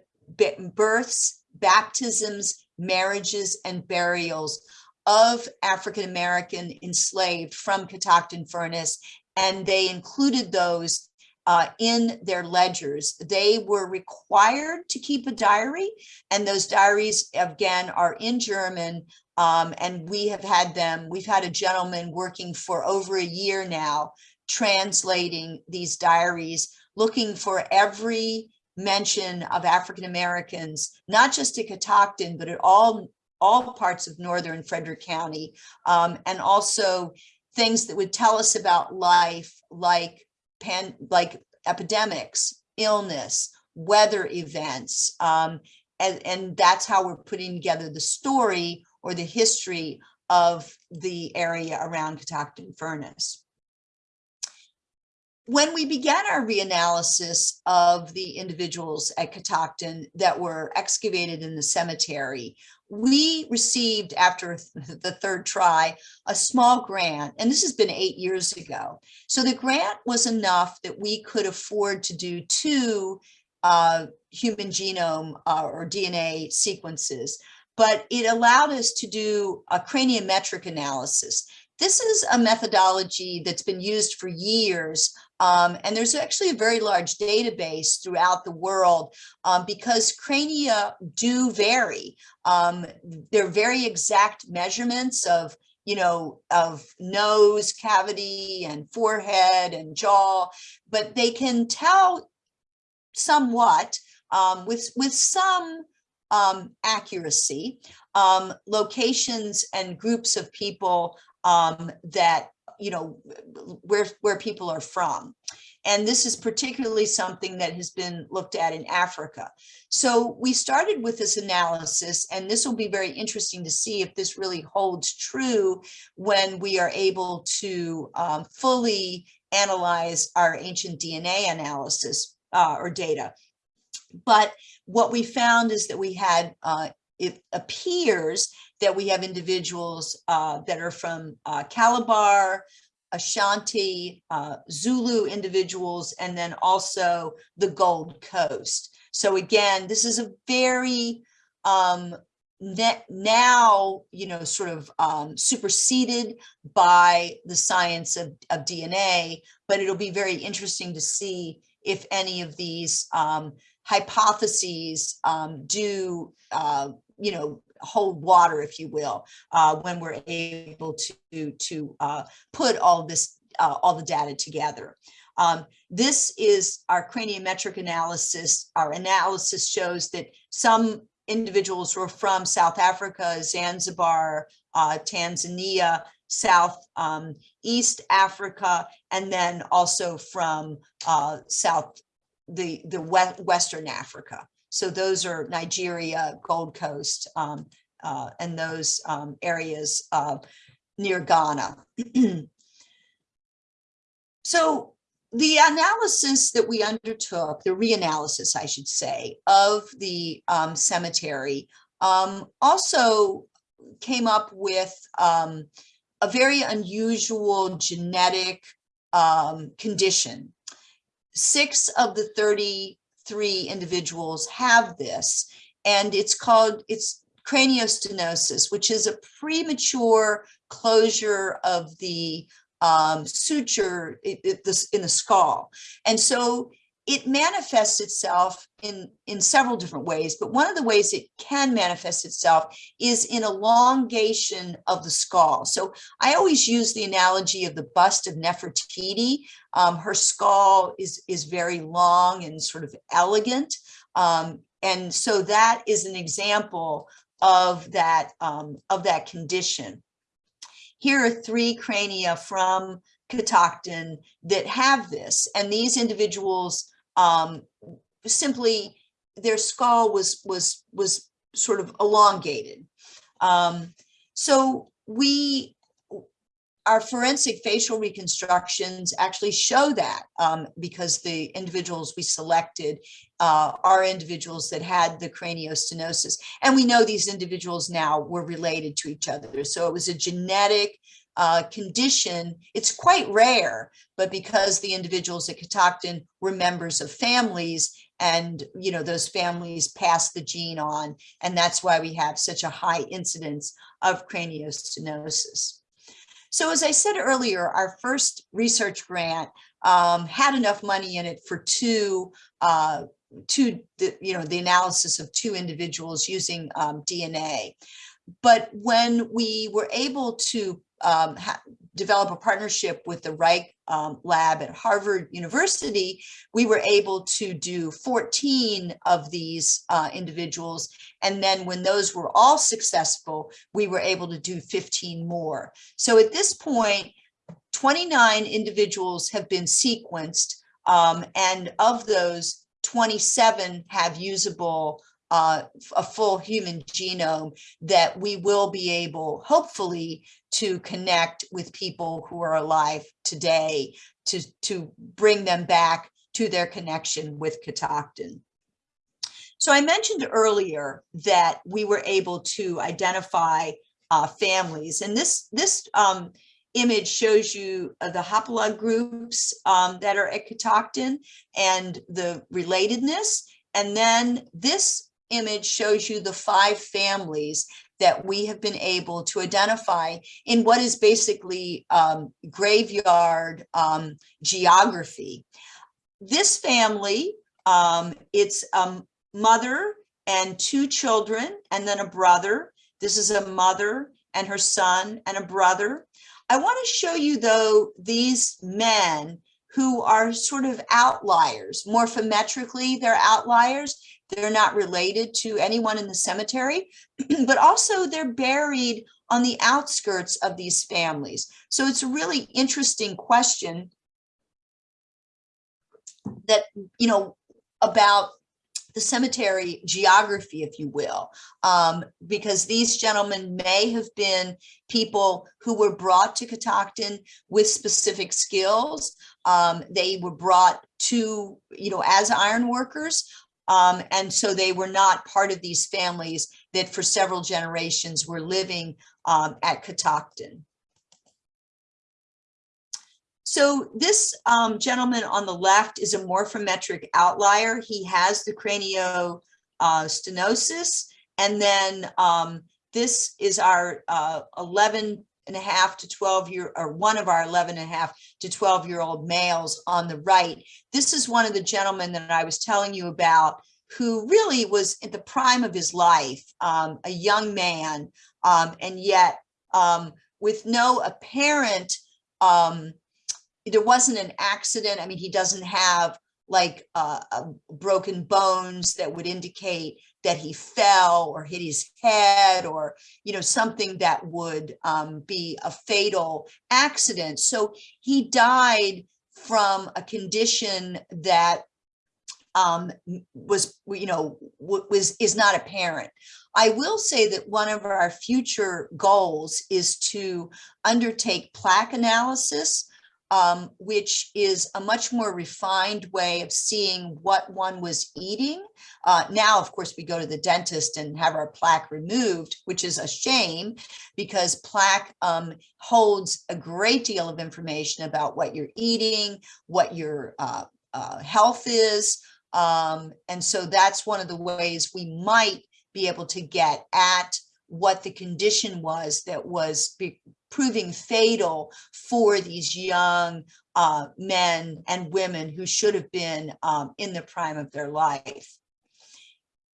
births, baptisms, marriages, and burials of African-American enslaved from Catoctin Furnace, and they included those uh, in their ledgers. They were required to keep a diary, and those diaries, again, are in German, Um, and we have had them, we've had a gentleman working for over a year now, translating these diaries, looking for every mention of African Americans, not just at Catoctin, but at all all parts of northern Frederick County, um, and also things that would tell us about life, like pan, like epidemics, illness, weather events, um, and, and that's how we're putting together the story or the history of the area around Catoctin Furnace when we began our reanalysis of the individuals at Catoctin that were excavated in the cemetery, we received after the third try a small grant, and this has been eight years ago. So the grant was enough that we could afford to do two uh, human genome uh, or DNA sequences, but it allowed us to do a craniometric analysis. This is a methodology that's been used for years um, and there's actually a very large database throughout the world um, because crania do vary. Um, they're very exact measurements of, you know, of nose cavity and forehead and jaw, but they can tell somewhat um, with, with some um, accuracy, um, locations and groups of people that you know, where, where people are from. And this is particularly something that has been looked at in Africa. So we started with this analysis, and this will be very interesting to see if this really holds true when we are able to um, fully analyze our ancient DNA analysis uh, or data. But what we found is that we had, uh, it appears that we have individuals uh, that are from uh, Calabar, Ashanti, uh, Zulu individuals, and then also the Gold Coast. So again, this is a very um, now, you know, sort of um, superseded by the science of, of DNA, but it'll be very interesting to see if any of these um, hypotheses um, do, uh, you know, hold water, if you will, uh, when we're able to, to uh, put all this, uh, all the data together. Um, this is our craniometric analysis. Our analysis shows that some individuals were from South Africa, Zanzibar, uh, Tanzania, South um, East Africa, and then also from uh, South the the Western Africa. So those are Nigeria, Gold Coast, um, uh, and those um, areas uh, near Ghana. so the analysis that we undertook, the reanalysis, I should say, of the um, cemetery um, also came up with um, a very unusual genetic um, condition. Six of the 30 three individuals have this, and it's called, it's craniostenosis, which is a premature closure of the um, suture in the skull. And so it manifests itself in, in several different ways, but one of the ways it can manifest itself is in elongation of the skull. So I always use the analogy of the bust of Nefertiti. Um, her skull is, is very long and sort of elegant. Um, and so that is an example of that, um, of that condition. Here are three crania from Catoctin that have this, and these individuals um, simply their skull was was was sort of elongated. Um, so we our forensic facial reconstructions actually show that um, because the individuals we selected uh, are individuals that had the craniostenosis. And we know these individuals now were related to each other. So it was a genetic uh, condition, it's quite rare, but because the individuals at Catoctin were members of families and, you know, those families passed the gene on, and that's why we have such a high incidence of craniostenosis. So as I said earlier, our first research grant um, had enough money in it for two, uh, two, the, you know, the analysis of two individuals using um, DNA. but when we were able to um, develop a partnership with the Reich um, lab at Harvard University, we were able to do 14 of these uh, individuals. And then when those were all successful, we were able to do 15 more. So at this point, 29 individuals have been sequenced. Um, and of those, 27 have usable uh, a full human genome that we will be able, hopefully, to connect with people who are alive today to, to bring them back to their connection with Catoctin. So I mentioned earlier that we were able to identify uh, families, and this this um, image shows you uh, the haplogroups groups um, that are at Catoctin and the relatedness. And then this image shows you the five families that we have been able to identify in what is basically um, graveyard um, geography. This family, um, it's a mother and two children and then a brother. This is a mother and her son and a brother. I want to show you though these men who are sort of outliers. Morphometrically, they're outliers. They're not related to anyone in the cemetery, but also they're buried on the outskirts of these families. So it's a really interesting question that, you know, about the cemetery geography, if you will, um, because these gentlemen may have been people who were brought to Catoctin with specific skills. Um, they were brought to, you know, as iron workers, um, and so they were not part of these families that for several generations were living um, at Catoctin. So this um, gentleman on the left is a morphometric outlier. He has the craniostenosis. Uh, and then um, this is our uh, 11 and a half to 12 year, or one of our 11 and a half to 12 year old males on the right. This is one of the gentlemen that I was telling you about who really was at the prime of his life, um, a young man, um, and yet um, with no apparent um, there wasn't an accident. I mean, he doesn't have like uh, broken bones that would indicate that he fell or hit his head or, you know, something that would um, be a fatal accident. So he died from a condition that um, was, you know, was is not apparent. I will say that one of our future goals is to undertake plaque analysis um, which is a much more refined way of seeing what one was eating. Uh, now, of course, we go to the dentist and have our plaque removed, which is a shame because plaque um, holds a great deal of information about what you're eating, what your uh, uh, health is. Um, and so that's one of the ways we might be able to get at what the condition was that was proving fatal for these young uh, men and women who should have been um, in the prime of their life.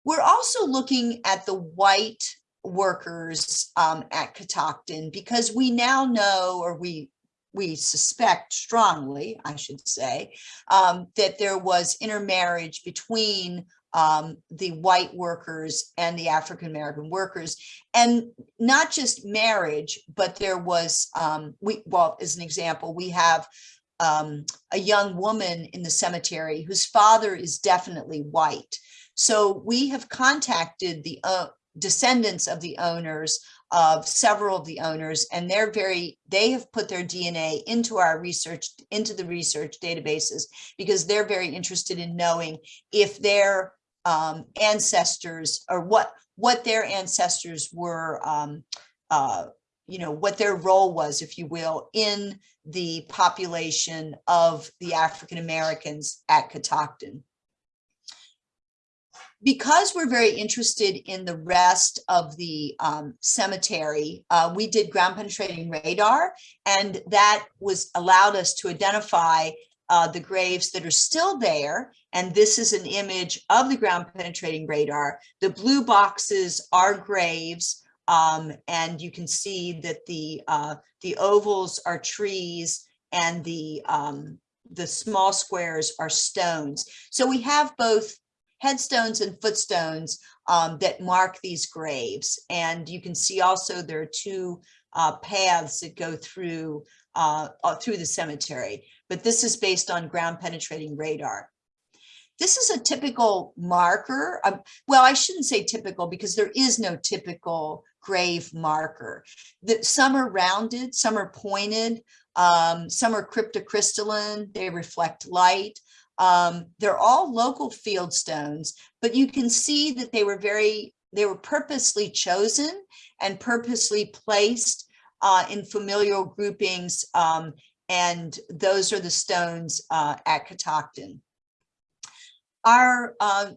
We're also looking at the white workers um, at Catoctin because we now know, or we we suspect strongly, I should say, um, that there was intermarriage between um, the white workers and the African American workers, and not just marriage, but there was um, we well as an example we have um, a young woman in the cemetery whose father is definitely white. So we have contacted the uh, descendants of the owners of several of the owners and they're very they have put their dna into our research into the research databases because they're very interested in knowing if their um, ancestors or what what their ancestors were, um, uh, you know, what their role was, if you will, in the population of the African Americans at Catoctin. Because we're very interested in the rest of the um, cemetery, uh, we did ground penetrating radar, and that was allowed us to identify uh, the graves that are still there. And this is an image of the ground penetrating radar. The blue boxes are graves Um, and you can see that the, uh, the ovals are trees and the, um, the small squares are stones. So we have both headstones and footstones um, that mark these graves. And you can see also there are two uh, paths that go through uh, through the cemetery, but this is based on ground penetrating radar. This is a typical marker. Well, I shouldn't say typical because there is no typical grave marker. That some are rounded, some are pointed, um, some are cryptocrystalline, they reflect light. Um, they're all local field stones, but you can see that they were very, they were purposely chosen and purposely placed uh, in familial groupings. Um, and those are the stones uh, at Catoctin. Our uh,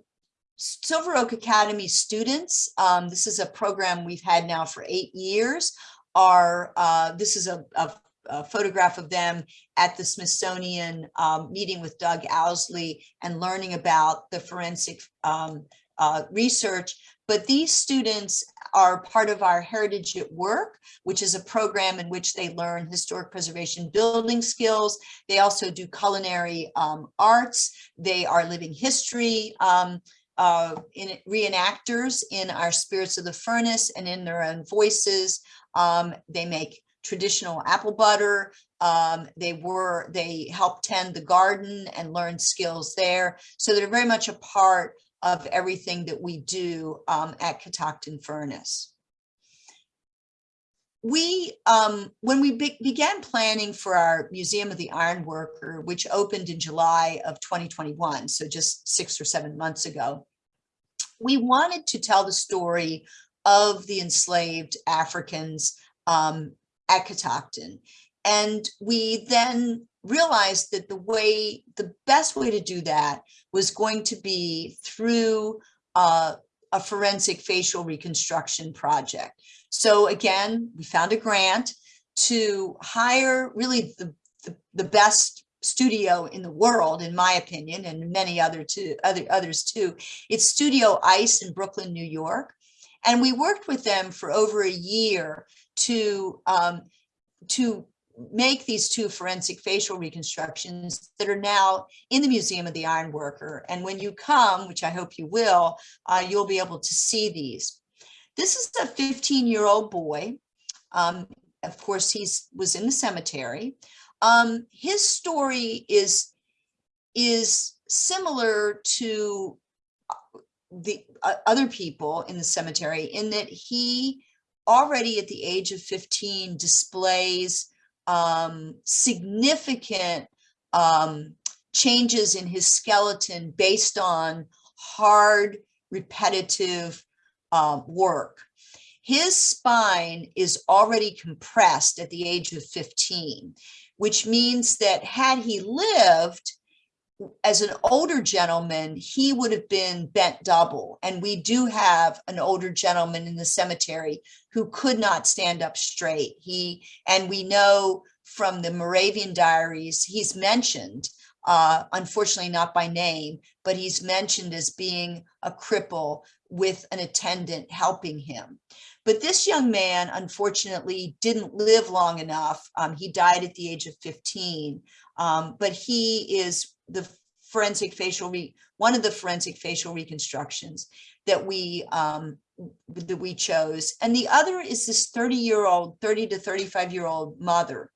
Silver Oak Academy students, um, this is a program we've had now for eight years, are, uh, this is a, a a photograph of them at the Smithsonian um, meeting with Doug Owsley and learning about the forensic um, uh, research. But these students are part of our Heritage at Work, which is a program in which they learn historic preservation building skills. They also do culinary um, arts. They are living history um, uh, in reenactors in our Spirits of the Furnace and in their own voices. Um, they make traditional apple butter. Um, they were, they helped tend the garden and learn skills there. So they're very much a part of everything that we do um, at Catoctin Furnace. We, um, when we be began planning for our Museum of the Ironworker, which opened in July of 2021, so just six or seven months ago, we wanted to tell the story of the enslaved Africans um, at Catoctin. And we then realized that the way, the best way to do that was going to be through uh, a forensic facial reconstruction project. So again, we found a grant to hire really the, the, the best studio in the world, in my opinion, and many other too, other others too. It's Studio Ice in Brooklyn, New York. And we worked with them for over a year to um, to make these two forensic facial reconstructions that are now in the Museum of the Ironworker. And when you come, which I hope you will, uh, you'll be able to see these. This is a 15 year old boy. Um, of course, he was in the cemetery. Um, his story is, is similar to uh, the uh, other people in the cemetery in that he already at the age of 15 displays um, significant um, changes in his skeleton based on hard, repetitive uh, work. His spine is already compressed at the age of 15, which means that had he lived, as an older gentleman, he would have been bent double. And we do have an older gentleman in the cemetery who could not stand up straight. He, and we know from the Moravian diaries, he's mentioned, uh, unfortunately not by name, but he's mentioned as being a cripple with an attendant helping him. But this young man, unfortunately, didn't live long enough. Um, he died at the age of 15, um, but he is the forensic facial, re one of the forensic facial reconstructions that we um, that we chose. And the other is this 30 year old, 30 to 35 year old mother.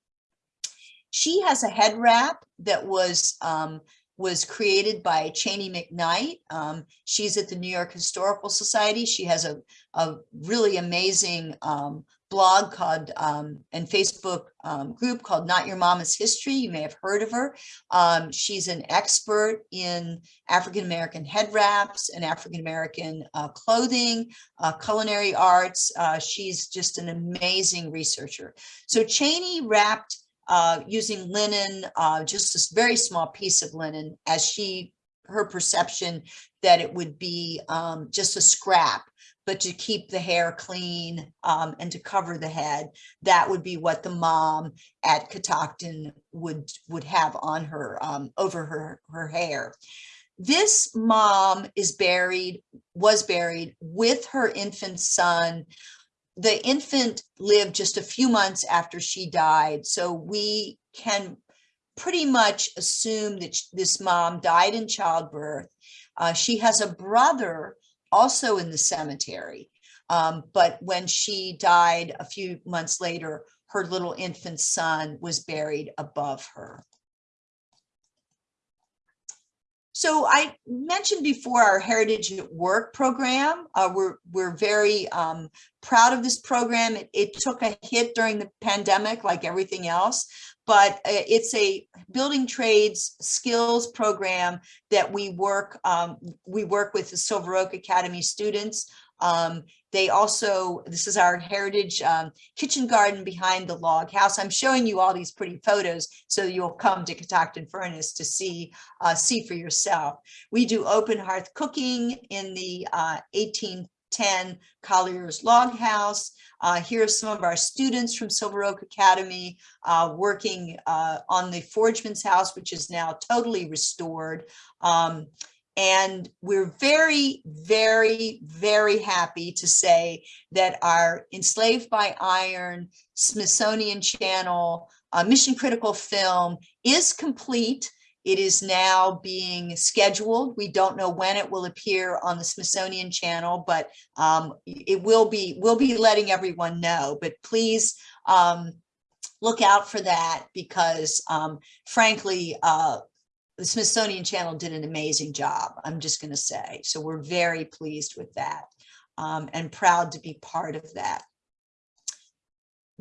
She has a head wrap that was um, was created by Cheney McKnight. Um, she's at the New York Historical Society. She has a, a really amazing um, blog called um, and Facebook um, group called Not Your Mama's History. You may have heard of her. Um, she's an expert in African-American head wraps and African-American uh, clothing, uh, culinary arts. Uh, she's just an amazing researcher. So Cheney wrapped uh, using linen, uh, just a very small piece of linen as she, her perception that it would be um, just a scrap but to keep the hair clean um, and to cover the head, that would be what the mom at Catoctin would would have on her um, over her her hair. This mom is buried, was buried with her infant son the infant lived just a few months after she died, so we can pretty much assume that this mom died in childbirth. Uh, she has a brother also in the cemetery. Um, but when she died a few months later, her little infant son was buried above her. So I mentioned before our Heritage at Work program. Uh, we're we're very um, proud of this program. It, it took a hit during the pandemic, like everything else, but uh, it's a building trades skills program that we work um, we work with the Silver Oak Academy students. Um, they also, this is our heritage um, kitchen garden behind the log house. I'm showing you all these pretty photos so you'll come to Catoctin Furnace to see uh, see for yourself. We do open hearth cooking in the uh, 1810 Collier's Log House. Uh, here are some of our students from Silver Oak Academy uh, working uh, on the Forgeman's House, which is now totally restored. Um, and we're very, very, very happy to say that our Enslaved by Iron Smithsonian Channel uh, Mission Critical film is complete. It is now being scheduled. We don't know when it will appear on the Smithsonian Channel, but um, it will be, we'll be letting everyone know. But please um, look out for that because um, frankly, uh, the Smithsonian Channel did an amazing job, I'm just going to say. So we're very pleased with that um, and proud to be part of that.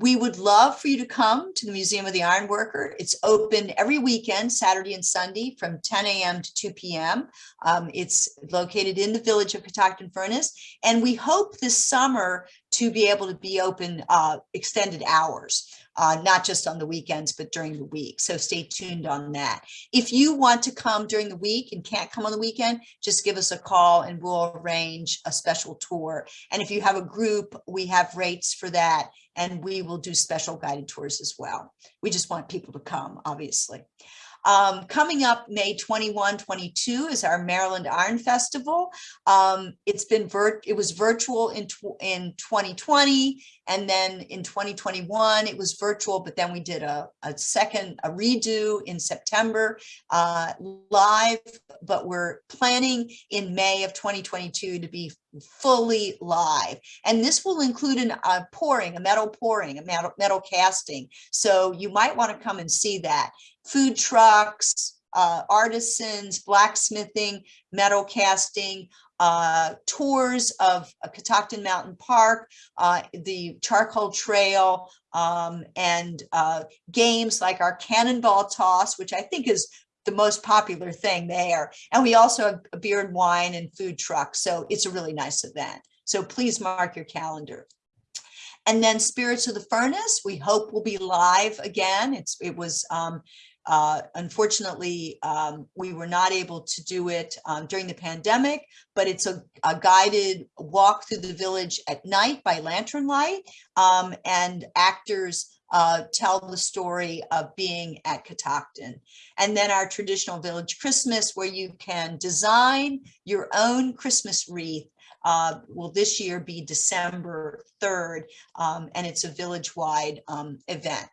We would love for you to come to the Museum of the Iron Worker. It's open every weekend, Saturday and Sunday from 10 a.m. to 2 p.m. Um, it's located in the village of Catoctin Furnace. And we hope this summer to be able to be open uh, extended hours uh, not just on the weekends, but during the week. So stay tuned on that. If you want to come during the week and can't come on the weekend, just give us a call and we'll arrange a special tour. And if you have a group, we have rates for that and we will do special guided tours as well. We just want people to come, obviously. Um, coming up May 21, 22 is our Maryland Iron Festival. Um, it's been it was virtual in, in 2020 and then in 2021 it was virtual, but then we did a, a second, a redo in September uh, live, but we're planning in May of 2022 to be fully live. And this will include an, a pouring, a metal pouring, a metal, metal casting. So you might want to come and see that. Food trucks, uh, artisans, blacksmithing, metal casting, uh, tours of uh, Catoctin Mountain Park, uh, the charcoal trail, um, and uh, games like our cannonball toss, which I think is the most popular thing there. And we also have a beer and wine and food truck. So it's a really nice event. So please mark your calendar. And then Spirits of the Furnace, we hope will be live again. It's It was um, uh, unfortunately, um, we were not able to do it um, during the pandemic, but it's a, a, guided walk through the village at night by lantern light um, and actors uh, tell the story of being at Catoctin. And then our traditional village Christmas where you can design your own Christmas wreath uh, will this year be December 3rd, um, and it's a village-wide um, event.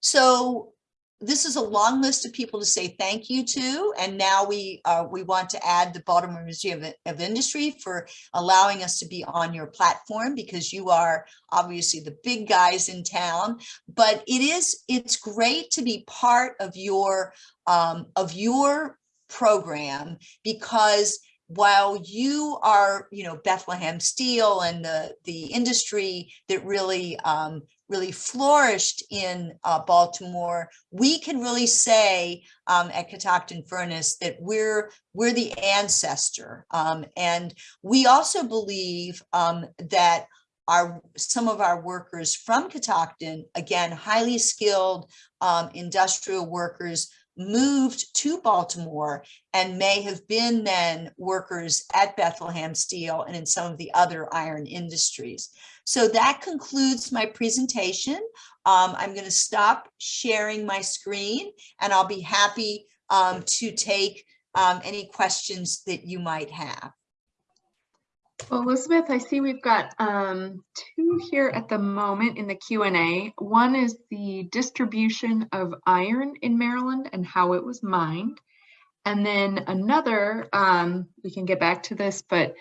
So this is a long list of people to say thank you to. And now we uh, we want to add the Baltimore Museum of, of, Industry for allowing us to be on your platform because you are obviously the big guys in town. But it is it's great to be part of your um, of your program because while you are, you know, Bethlehem Steel and the the industry that really um, really flourished in uh, Baltimore, we can really say um, at Catoctin Furnace that we're we're the ancestor, um, and we also believe um, that our some of our workers from Catoctin, again, highly skilled um, industrial workers moved to Baltimore and may have been then workers at Bethlehem Steel and in some of the other iron industries. So that concludes my presentation. Um, I'm going to stop sharing my screen and I'll be happy um, to take um, any questions that you might have. Well, Elizabeth, I see we've got um, two here at the moment in the Q and A. One is the distribution of iron in Maryland and how it was mined. And then another, um, we can get back to this, but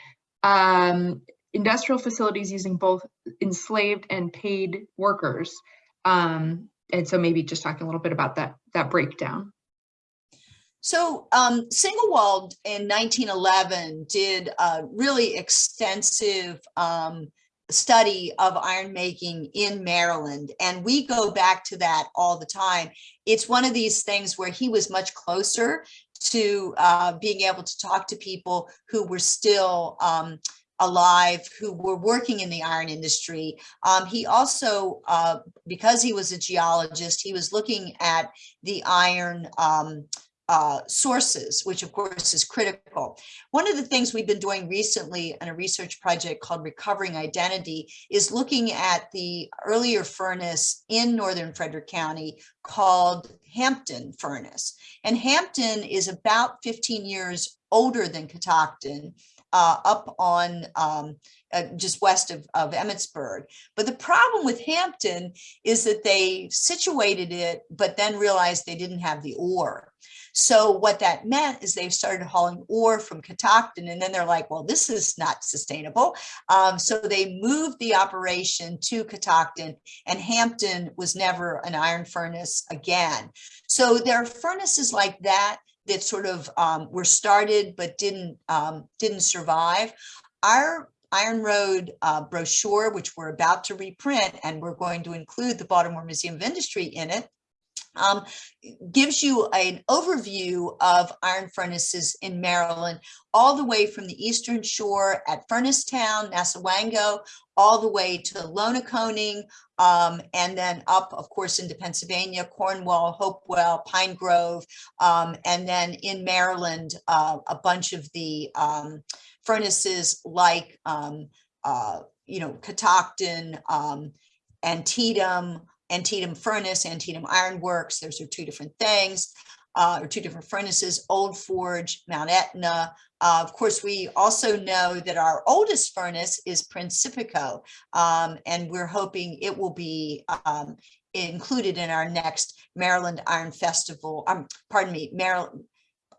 um, industrial facilities using both enslaved and paid workers. Um, and so maybe just talking a little bit about that, that breakdown. So um, Singewald in 1911 did a really extensive um, study of iron making in Maryland. And we go back to that all the time. It's one of these things where he was much closer to uh, being able to talk to people who were still um, alive who were working in the iron industry. Um, he also, uh, because he was a geologist, he was looking at the iron um, uh, sources, which of course is critical. One of the things we've been doing recently in a research project called Recovering Identity is looking at the earlier furnace in Northern Frederick County called Hampton Furnace. And Hampton is about 15 years older than Catoctin uh, up on um, uh, just west of, of Emmitsburg. But the problem with Hampton is that they situated it, but then realized they didn't have the ore. So what that meant is they started hauling ore from Catoctin and then they're like, well, this is not sustainable. Um, so they moved the operation to Catoctin and Hampton was never an iron furnace again. So there are furnaces like that that sort of um, were started but didn't um, didn't survive. Our Iron Road uh, brochure, which we're about to reprint, and we're going to include the Baltimore Museum of Industry in it, um, gives you an overview of iron furnaces in Maryland, all the way from the eastern shore at Furnacetown, Nassawango, all the way to Lonaconing, um, and then up, of course, into Pennsylvania, Cornwall, Hopewell, Pine Grove, um, and then in Maryland, uh, a bunch of the um, furnaces like, um, uh, you know, Catoctin, um, Antietam, Antietam Furnace, Antietam Iron Works. Those are two different things, uh, or two different furnaces, Old Forge, Mount Etna. Uh, of course, we also know that our oldest furnace is Principio, um, and we're hoping it will be um, included in our next Maryland Iron Festival, um, pardon me, Maryland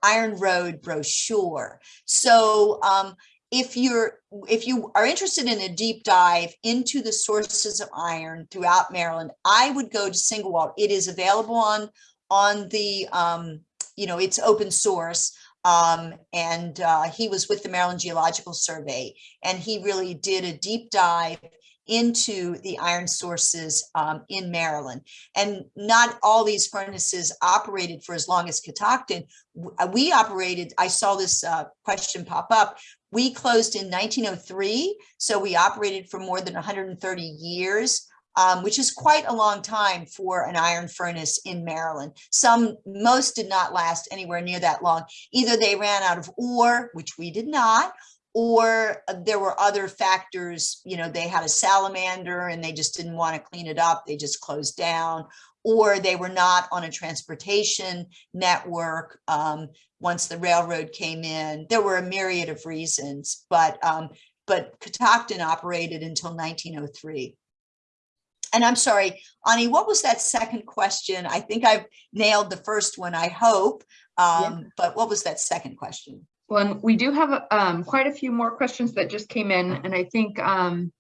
Iron Road brochure. So um, if you're if you are interested in a deep dive into the sources of iron throughout Maryland, I would go to Singewald. It is available on on the um, you know it's open source. Um, and uh, he was with the Maryland Geological Survey, and he really did a deep dive into the iron sources um, in Maryland. And not all these furnaces operated for as long as Catoctin. We operated, I saw this uh, question pop up, we closed in 1903, so we operated for more than 130 years, um, which is quite a long time for an iron furnace in Maryland. Some, most did not last anywhere near that long. Either they ran out of ore, which we did not, or there were other factors, you know, they had a salamander and they just didn't want to clean it up. They just closed down or they were not on a transportation network um, once the railroad came in. There were a myriad of reasons, but um, but Catoctin operated until 1903. And I'm sorry, Ani, what was that second question? I think I've nailed the first one, I hope. Um, yeah. But what was that second question? Well, we do have um, quite a few more questions that just came in, and I think um,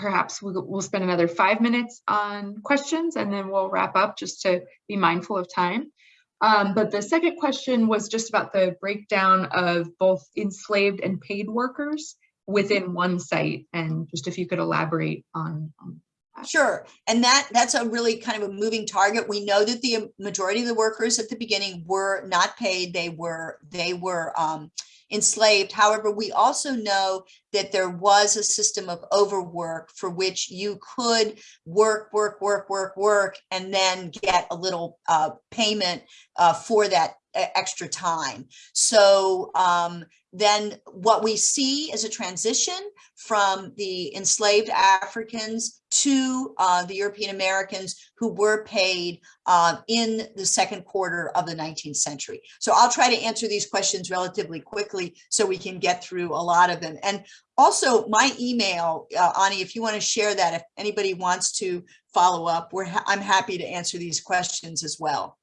perhaps we'll, spend another five minutes on questions and then we'll wrap up just to be mindful of time. Um, but the second question was just about the breakdown of both enslaved and paid workers within one site and just if you could elaborate on, on Sure. And that that's a really kind of a moving target. We know that the majority of the workers at the beginning were not paid. They were they were um, enslaved. However, we also know that there was a system of overwork for which you could work, work, work, work, work, and then get a little uh, payment uh, for that extra time. So um, then what we see is a transition from the enslaved Africans to uh, the European Americans who were paid uh, in the second quarter of the 19th century. So I'll try to answer these questions relatively quickly so we can get through a lot of them. And also my email, uh, Ani, if you want to share that, if anybody wants to follow up, we're ha I'm happy to answer these questions as well.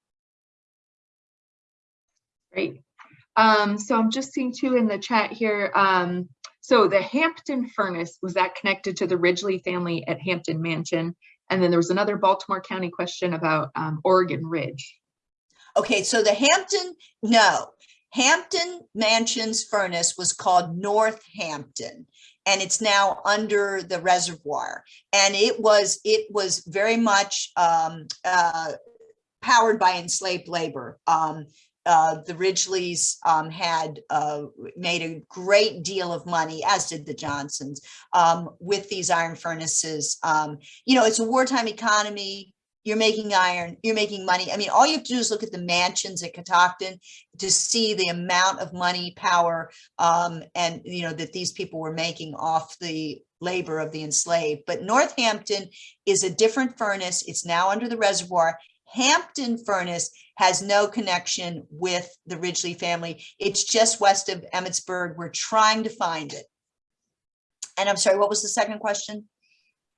Great. Um, so I'm just seeing two in the chat here. Um, so the Hampton furnace, was that connected to the Ridgely family at Hampton Mansion? And then there was another Baltimore County question about um, Oregon Ridge. Okay, so the Hampton, no. Hampton Mansions furnace was called Northampton and it's now under the reservoir. And it was it was very much um, uh, powered by enslaved labor. Um, uh, the Ridgelys um, had uh, made a great deal of money, as did the Johnsons, um, with these iron furnaces. Um, you know, it's a wartime economy. You're making iron, you're making money. I mean, all you have to do is look at the mansions at Catoctin to see the amount of money, power, um, and, you know, that these people were making off the labor of the enslaved. But Northampton is a different furnace. It's now under the reservoir. Hampton furnace has no connection with the Ridgely family. It's just west of Emmitsburg. We're trying to find it. And I'm sorry, what was the second question?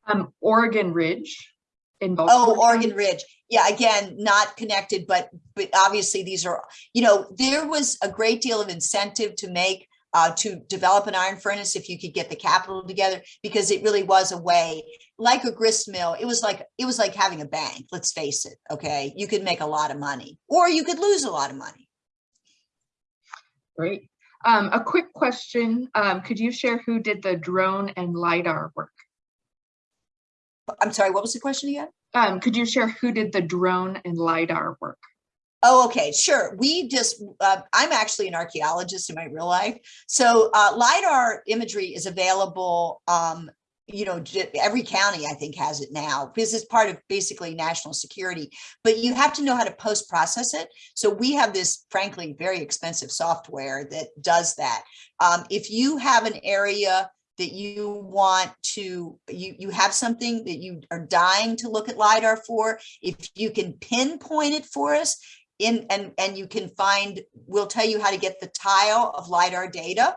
Um, Oregon Ridge in Baltimore. Oh, Oregon Ridge. Yeah, again, not connected, but but obviously these are, you know, there was a great deal of incentive to make uh, to develop an iron furnace if you could get the capital together, because it really was a way, like a grist mill, it was like it was like having a bank, let's face it, okay? You could make a lot of money, or you could lose a lot of money. Great. Um, a quick question. Um, could you share who did the drone and LiDAR work? I'm sorry, what was the question again? Um, could you share who did the drone and LiDAR work? Oh, okay, sure. We just, uh, I'm actually an archaeologist in my real life. So uh, LiDAR imagery is available, um, you know, every county I think has it now because it's part of basically national security, but you have to know how to post process it. So we have this frankly, very expensive software that does that. Um, if you have an area that you want to, you, you have something that you are dying to look at LiDAR for, if you can pinpoint it for us, in and and you can find we'll tell you how to get the tile of lidar data.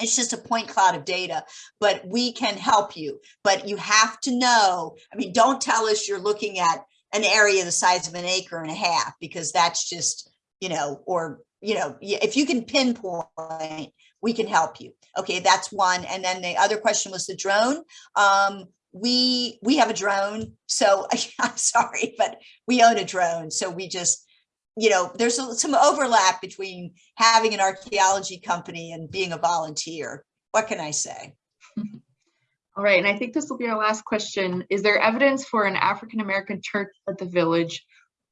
It's just a point cloud of data but we can help you. But you have to know i mean don't tell us you're looking at an area the size of an acre and a half because that's just you know or you know if you can pinpoint we can help you. Okay that's one. And then the other question was the drone. Um we we have a drone so i'm sorry but we own a drone so we just you know, there's a- some overlap between having an archaeology company and being a volunteer. What can I say? All right, and I think this will be our last question. Is there evidence for an African-American church at the village?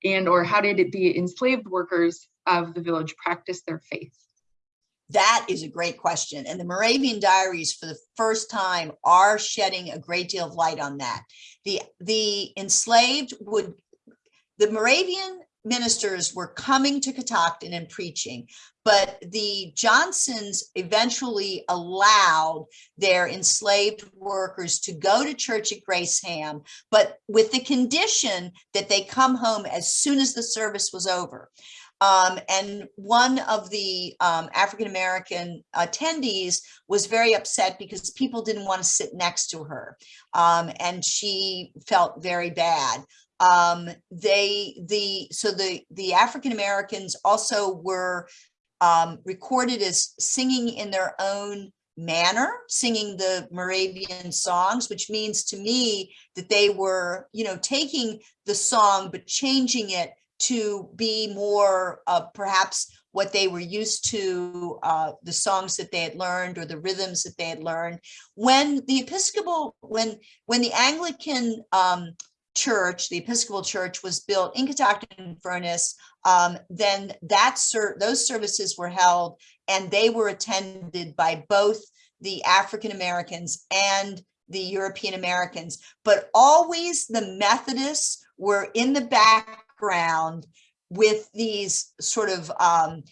And or how did the enslaved workers of the village practice their faith? That is a great question. And the Moravian diaries for the first time are shedding a great deal of light on that. The, the enslaved would, the Moravian ministers were coming to Catoctin and preaching, but the Johnsons eventually allowed their enslaved workers to go to church at Graceham, but with the condition that they come home as soon as the service was over. Um, and one of the um, African American attendees was very upset because people didn't want to sit next to her, um, and she felt very bad. Um, they the so the the African Americans also were um, recorded as singing in their own manner, singing the Moravian songs, which means to me that they were, you know, taking the song but changing it to be more uh, perhaps what they were used to, uh, the songs that they had learned or the rhythms that they had learned. When the Episcopal, when when the Anglican um, church, the Episcopal church was built in Catoctin Furnace, um, then that ser those services were held and they were attended by both the African Americans and the European Americans, but always the Methodists were in the background with these sort of um,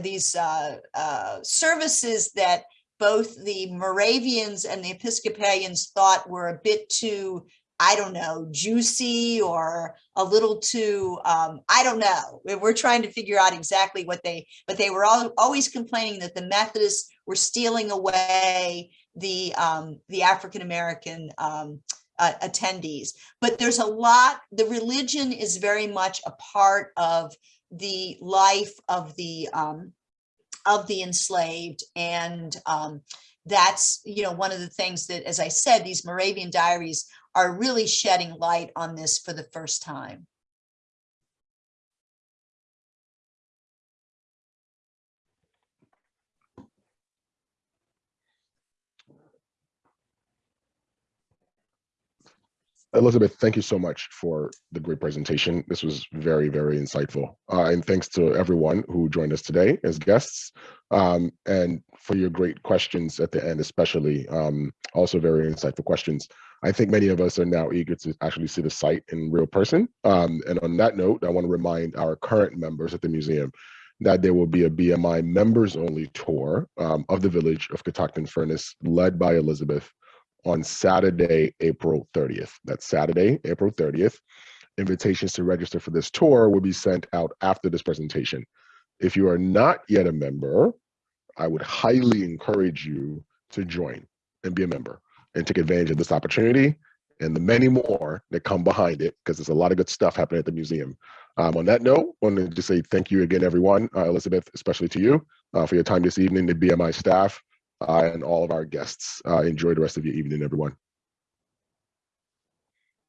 these uh, uh, services that both the Moravians and the Episcopalians thought were a bit too, I don't know, juicy or a little too, um, I don't know. We- We're trying to figure out exactly what they, but they were all, always complaining that the Methodists were stealing away the, um, the African-American um, uh, attendees. But there's a lot, the religion is very much a part of the life of the, um, of the enslaved. And um, that's, you know, one of the things that, as I said, these Moravian diaries are really shedding light on this for the first time. Elizabeth, thank you so much for the great presentation. This was very, very insightful. Uh, and thanks to everyone who joined us today as guests um, and for your great questions at the end, especially um, also very insightful questions. I think many of us are now eager to actually see the site in real person. Um, and on that note, I want to remind our current members at the museum that there will be a BMI members only tour um, of the village of Catoctin Furnace led by Elizabeth on Saturday, April 30th. That's Saturday, April 30th. Invitations to register for this tour will be sent out after this presentation. If you are not yet a member, I would highly encourage you to join and be a member and take advantage of this opportunity and the many more that come behind it because there's a lot of good stuff happening at the museum. Um, on that note, I want to just say thank you again, everyone, uh, Elizabeth, especially to you uh, for your time this evening, the BMI staff, uh, and all of our guests. Uh, enjoy the rest of your evening, everyone.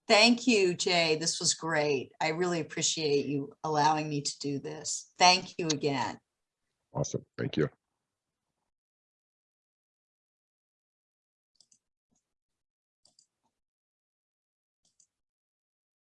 Thank you, Jay. This was great. I really appreciate you allowing me to do this. Thank you again. Awesome. Thank you.